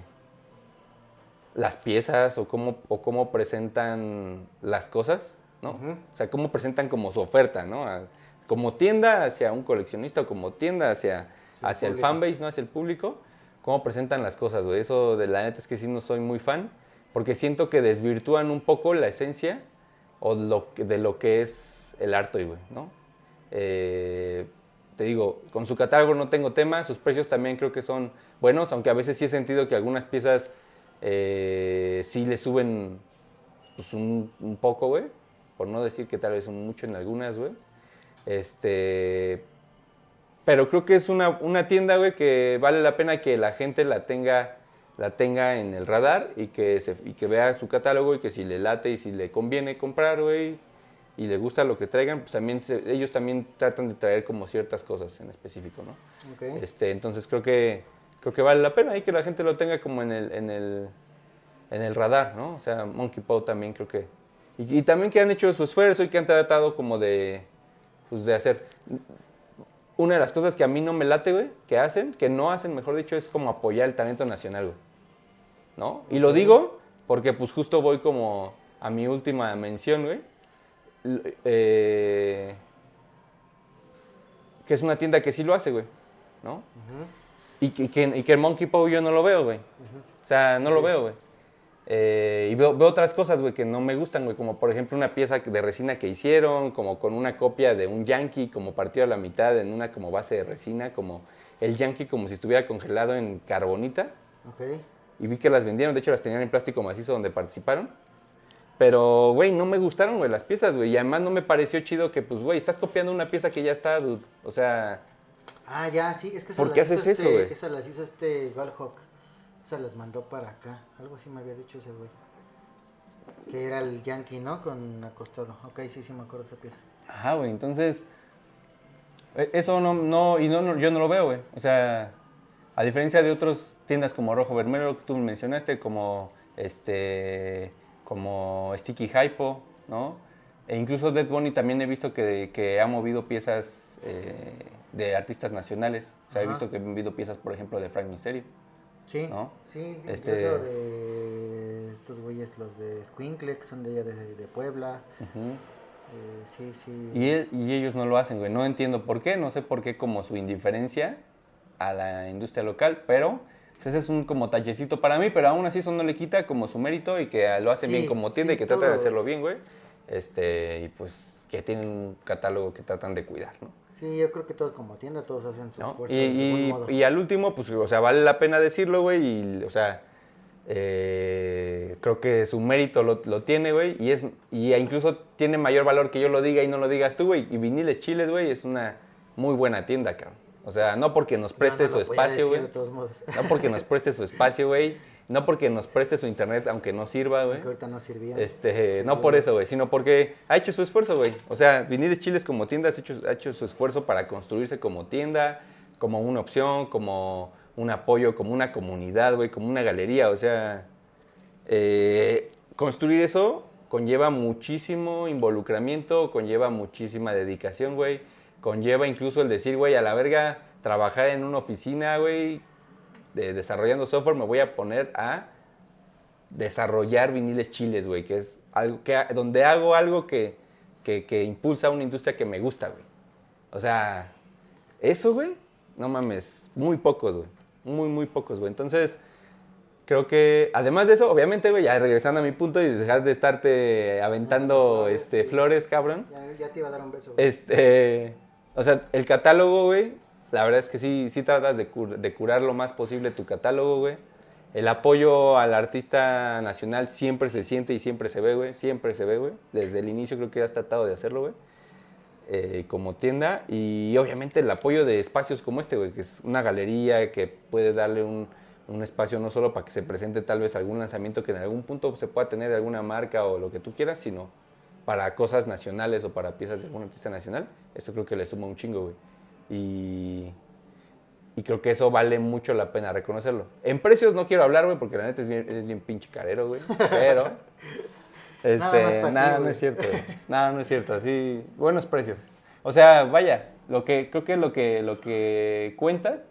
las piezas o cómo, o cómo presentan las cosas, ¿no? O sea, cómo presentan como su oferta, ¿no? A- como tienda hacia un coleccionista o como tienda hacia, Hacia el hacia el público. fanbase, ¿no? Hacia el público, cómo presentan las cosas, güey. Eso de la neta es que sí no soy muy fan, porque siento que desvirtúan un poco la esencia o lo que- de lo que es el arte, güey, ¿no? Eh, te digo, con su catálogo no tengo tema, sus precios también creo que son buenos, aunque a veces sí he sentido que algunas piezas eh, sí le suben pues, un, un poco, güey, por no decir que tal vez son mucho en algunas, güey. Este, pero creo que es una, una tienda, güey, que vale la pena que la gente la tenga, la tenga en el radar y que, se, y que vea su catálogo y que si le late y si le conviene comprar, güey, y le gusta lo que traigan, pues también se- ellos también tratan de traer como ciertas cosas en específico, ¿no? Este, entonces creo que, creo que vale la pena y que la gente lo tenga como en el, en el, en el radar, ¿no? O sea, Monkey Paw también creo que... Y, y también que han hecho su esfuerzo y que han tratado como de, pues de hacer... Una de las cosas que a mí no me late, güey, que hacen, que no hacen, mejor dicho, es como apoyar el talento nacional, güey. ¿No? Y lo digo porque pues justo voy como a mi última mención, güey. Eh, que es una tienda que sí lo hace, güey. ¿No? Y que, y que, y que el Monkey Paw yo no lo veo, güey. O sea, no lo veo, güey. Eh, y veo, veo otras cosas, güey, que no me gustan, güey. Como por ejemplo una pieza de resina que hicieron, como con una copia de un Yankee, como partido a la mitad en una como base de resina, como el Yankee como si estuviera congelado en carbonita. Ok. Y vi que las vendieron, de hecho las tenían en plástico macizo donde participaron. Pero, güey, no me gustaron, güey, las piezas, güey. Y además no me pareció chido que, pues, güey, estás copiando una pieza que ya está, dude. O sea, Ah, ya, sí, es que ¿Por esas qué hizo haces eso, este- güey? Esas las hizo este Goldhawk. Esas las mandó para acá. Algo así me había dicho ese güey. Que era el Yankee, ¿no? Con acostado. Ok, sí, sí me acuerdo esa pieza. Ajá, güey, entonces. e- Eso no, no, y no, no- yo no lo veo, güey. O sea, a diferencia de otras tiendas como Rojo Vermelo que tú mencionaste, como este, como Sticky Hypo, ¿no? E incluso Dead Bunny también he visto que, que ha movido piezas eh, de artistas nacionales. O sea, he visto que ha movido piezas, por ejemplo, de Frank Mysterio. Sí, ¿No? sí, Este- de estos güeyes, los de Squinkle, que son de allá de, de Puebla. Eh, sí, sí. Y, y ellos no lo hacen, güey. No entiendo por qué, no sé por qué como su indiferencia a la industria local, pero pues, ese es un como tallecito para mí, pero aún así eso no le quita como su mérito y que lo hacen Sí, bien como tienda sí, y que tratan de hacerlo bien, güey. Este, y pues que tienen un catálogo que tratan de cuidar, ¿no? Sí, yo creo que todos como tienda, todos hacen su ¿No? esfuerzo Y, y- modo. y al último, pues, o sea, vale la pena decirlo, güey, y, o sea, eh, creo que su mérito lo, lo tiene, güey, y es, y incluso tiene mayor valor que yo lo diga y no lo digas tú, güey, y Viniles Chiles, güey, es una muy buena tienda, cabrón. O sea, no porque nos preste No, no su espacio, güey, no porque nos preste su espacio, güey, no porque nos preste su internet, aunque no sirva, güey. Que ahorita no servía. Este, Sí, no sí, por eso, güey, sino porque ha hecho su esfuerzo, güey. O sea, Viniles Chiles como tienda ha hecho, ha hecho su esfuerzo para construirse como tienda, como una opción, como un apoyo, como una comunidad, güey, como una galería. O sea, eh, construir eso conlleva muchísimo involucramiento, conlleva muchísima dedicación, güey. Conlleva incluso el decir, güey, a la verga, trabajar en una oficina, güey, de, desarrollando software, me voy a poner a desarrollar viniles chiles, güey, que es algo que donde hago algo que, que, que impulsa una industria que me gusta, güey. O sea, eso, güey, no mames, muy pocos, güey. Muy, muy pocos, güey. Entonces, creo que, además de eso, obviamente, güey, ya regresando a mi punto y dejar de estarte aventando flores, este, sí. flores, cabrón. Ya, ya te iba a dar un beso. güey. Este, o sea, el catálogo, güey, La verdad es que sí, sí tratas de, cur- de curar lo más posible tu catálogo, güey. El apoyo al artista nacional siempre se siente y siempre se ve, güey. Siempre se ve, güey. Desde el inicio creo que has tratado de hacerlo, güey. eh, como tienda. Y obviamente el apoyo de espacios como este, güey, que es una galería que puede darle un, un espacio no solo para que se presente tal vez algún lanzamiento que en algún punto se pueda tener alguna marca o lo que tú quieras, sino para cosas nacionales o para piezas de algún artista nacional. Eso creo que le suma un chingo, güey. Y, y creo que eso vale mucho la pena reconocerlo. En precios no quiero hablar, güey, porque la neta es bien, es bien pinche carero, güey. Pero. Este, Nada ti, no es cierto. Nada, no es cierto. Así, buenos precios. O sea, vaya, lo que creo que lo que lo que cuenta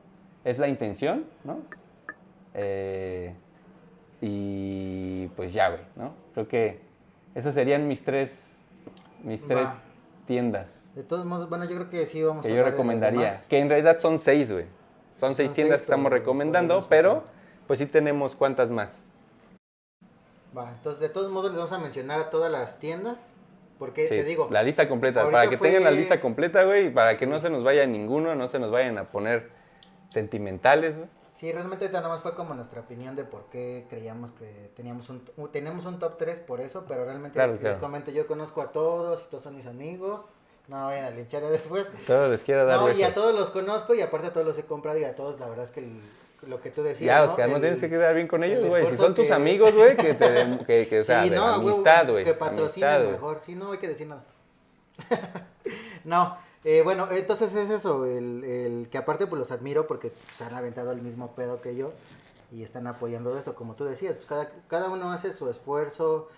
es la intención, ¿no? Eh, y pues ya, güey, ¿no? Creo que esas serían mis tres mis tres. Tiendas De todos modos, bueno, yo creo que sí vamos que a yo de recomendaría. demás. Que en realidad son seis, güey. Son Son seis tiendas seis, que estamos recomendando, pero pues sí tenemos cuantas más. Va, entonces de todos modos les vamos a mencionar a todas las tiendas. Porque Sí, te digo, la lista completa. Para que tengan la lista completa, güey, y para que no se nos vaya ninguno, no se nos vayan a poner sentimentales, güey. Sí, realmente nada más fue como nuestra opinión de por qué creíamos que teníamos un, tenemos un top 3 por eso, pero realmente Claro, les claro. comento, yo conozco a todos y todos son mis amigos. No vayan a linchar después. Todos les quiero dar No, y a todos los conozco y aparte a todos los he comprado y a todos la verdad es que el- lo que tú decías, Ya, ¿no? Oscar, no El- tienes que quedar bien con ellos, el güey. Si son tus que- amigos, güey, que te... Que, que, o sea, sí, de no, amistad, güey. Que patrocinen mejor. Sí, no hay que decir nada. no, eh, bueno, entonces es eso, el, el que aparte pues los admiro porque se han aventado el mismo pedo que yo y están apoyando esto, como tú decías, pues cada, cada uno hace su esfuerzo,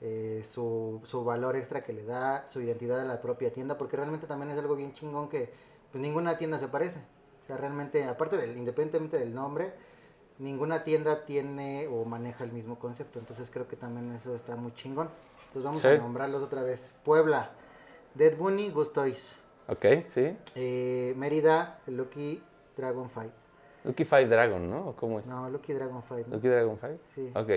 eh, su, su valor extra que le da, su identidad a la propia tienda, porque realmente también es algo bien chingón que pues ninguna tienda se parece. O sea, realmente, aparte del, independientemente del nombre, ninguna tienda tiene o maneja el mismo concepto. Entonces creo que también eso está muy chingón. Entonces vamos Sí. a nombrarlos otra vez. Puebla, Dead Bunny, Gustois. Ok, sí. Eh, Mérida, Lucky Dragon Fight. Lucky Five Dragon, ¿no? ¿O ¿Cómo es? No, Lucky Dragon Fight. ¿no? Lucky Dragon Five. Sí. Ok.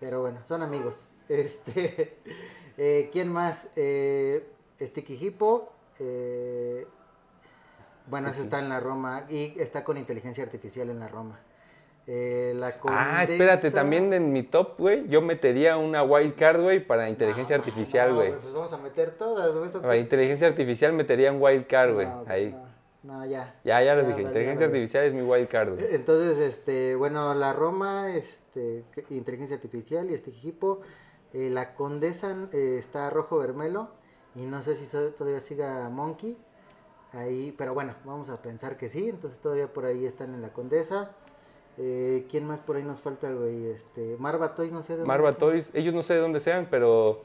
Pero bueno, son amigos. Este, eh, ¿Quién más? Eh, Sticky Hippo. eh, bueno, ese está en la Roma. Y está con inteligencia artificial en la Roma. Eh, la Ah, espérate, Condesa- también en mi top, güey, yo metería una wild card, güey, para inteligencia No, artificial, no, güey. Pues vamos a meter todas, güey. ¿eso Para qué? inteligencia artificial metería un wild card, güey, No, ahí. No, ya. Ya, ya lo dije, inteligencia artificial es mi wild card, güey. Entonces, este, bueno, la Roma, este, inteligencia artificial y este equipo. Eh, la Condesa eh, está rojo vermelo y no sé si todavía siga Monkey. Ahí, pero bueno, vamos a pensar que sí. Entonces todavía por ahí están en la Condesa. Eh, ¿Quién más por ahí nos falta, güey? Este, Marva Toys, no sé de dónde Marva. Toys, ellos no sé de dónde sean, pero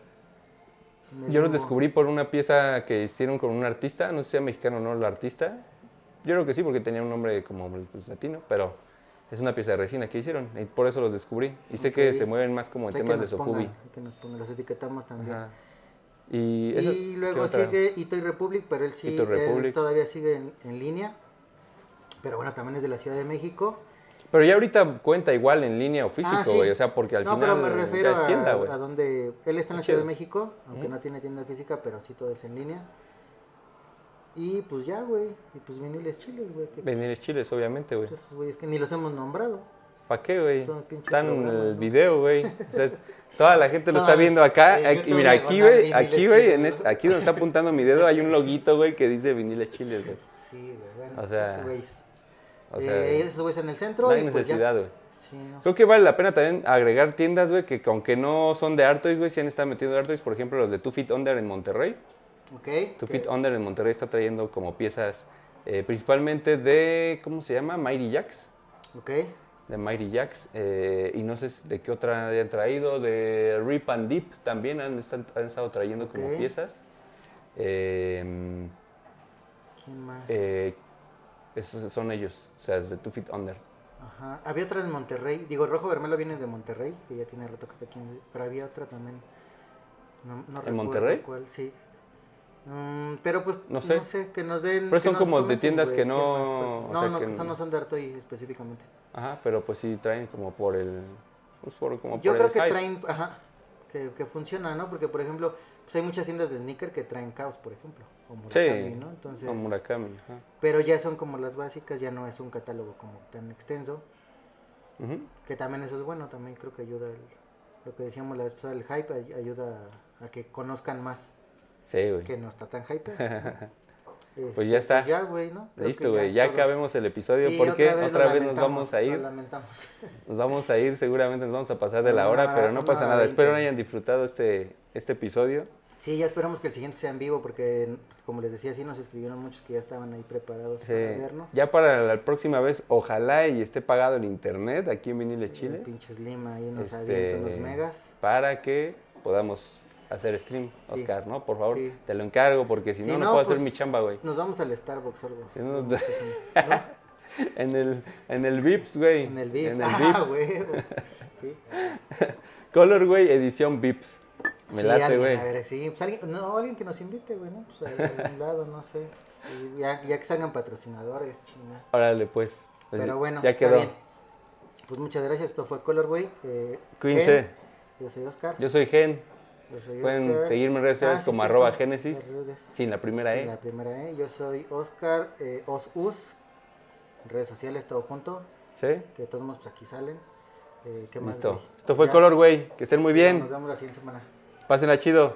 yo los descubrí por una pieza que hicieron con un artista, no sé si sea mexicano o no el artista. Yo creo que sí, porque tenía un nombre como pues, latino, pero es una pieza de resina que hicieron y por eso los descubrí. Y sé que se mueven más como en Hay temas de Sofubi. hay que nos pongan, los etiquetamos también. Ajá. Y, eso- Y ¿qué luego sigue Itoy Republic, pero él sí, él todavía sigue en, en línea. Pero bueno, también es de la Ciudad de México. Pero ya ahorita cuenta igual en línea o Ah, físico, sí. güey. O sea, porque al no, final pero me refiero ya es tienda, a, güey. a donde él está en la Ciudad de. México, aunque no tiene tienda física, pero sí todo es en línea. Y pues ya, güey. Y pues viniles chiles, güey. que Venir chiles, obviamente, güey. pues esos güeyes que ni los hemos nombrado. ¿Para qué, güey? Están en el ¿no? video, güey. O sea, toda la gente lo No, está viendo acá. en Aquí- mira, aquí, güey, viniles aquí, güey, en ¿no? este- aquí donde está apuntando mi dedo hay un loguito, güey, que dice viniles chiles, güey. Sí, güey. Bueno, O sea. O sea, Eh, esos güeyes en el centro. no hay y pues necesidad, güey. Sí, no. Creo que vale la pena también agregar tiendas, güey, que aunque no son de Artois, güey, sí han estado metiendo Artois. Por ejemplo, los de Two Feet Under en Monterrey. Ok. Two que- Feet Under en Monterrey está trayendo como piezas eh, principalmente de, ¿cómo se llama? Mighty Jacks. Ok. De Mighty Jacks. eh, y no sé de qué otra hayan traído. De Rip and Deep también han, están- han estado trayendo como piezas. Eh, ¿Quién más? Esos son ellos, o sea, de Two Feet Under. Ajá. Había otra en Monterrey. Digo, Rojo Vermelo viene de Monterrey, que ya tiene rato que está aquí. en- Pero había otra también. No, no recuerdo Monterrey? cuál, sí. Mm, pero pues, No no sé. sé. que nos den. Pero son como de tiendas que no- o No, sea, no, que que no- son- no son de Artoy específicamente. Ajá, pero pues sí traen como por el. Pues por, como Yo por creo el que hype. traen. Ajá. que, que funciona, ¿no? Porque, por ejemplo, pues hay muchas tiendas de sneaker que traen caos, por ejemplo, o Murakami, Sí, ¿no? Entonces, o Murakami. ajá. pero ya son como las básicas, ya no es un catálogo como tan extenso, que también eso es bueno, también creo que ayuda, el- lo que decíamos la vez pasada, el hype ay- ayuda a que conozcan más, Sí, güey. que no está tan hype. Pues ya está. ya, güey, ¿no? Creo Listo, güey. Ya todo. acabemos el episodio Sí, porque otra otra vez, nos vamos a ir. lo lamentamos. Nos vamos a ir, seguramente nos vamos a pasar de la hora, pero no pasa nada. Espero hayan disfrutado este, este episodio. Sí, ya esperamos que el siguiente sea en vivo porque, como les decía, sí nos escribieron muchos que ya estaban ahí preparados Sí. para vernos. Ya para la próxima vez, ojalá y esté pagado el internet aquí en Viniles Chile. pinche Lima ahí nos Este, unos megas. Para que podamos hacer stream, Sí. Oscar, ¿no? Por favor, Sí. te lo encargo porque si no, no, puedo hacer pues, mi chamba, güey. Nos vamos al Starbucks o algo. Si no, hacer-. En el, en el Vips, güey. En el VIP. En el ah, Vips. güey. Sí. Color, güey, edición Vips. Me Sí, late, güey. A ver, sí, pues alguien, no, alguien que nos invite, güey, ¿no? Pues a, algún lado, no sé. Y ya, ya que salgan patrocinadores, chinga. Órale, pues. Pues Pero bueno, ya está quedó. bien. Pues muchas gracias, esto fue Colorway. Eh, Cuídense. Gen, Yo soy Oscar. Yo soy Gen. Yo soy Pueden Oscar. seguirme en redes sociales Ah, sí, como cierto, arroba Génesis. Sin la primera Sí, E. la primera E. Yo soy Oscar eh, Osus. Redes sociales, todo junto. ¿Sí? Que de todos modos, pues aquí salen. Eh, ¿qué más, Listo. güey? Esto fue Ya. Color, güey. Que estén muy bien. Nos vemos la siguiente semana. Pásenla chido.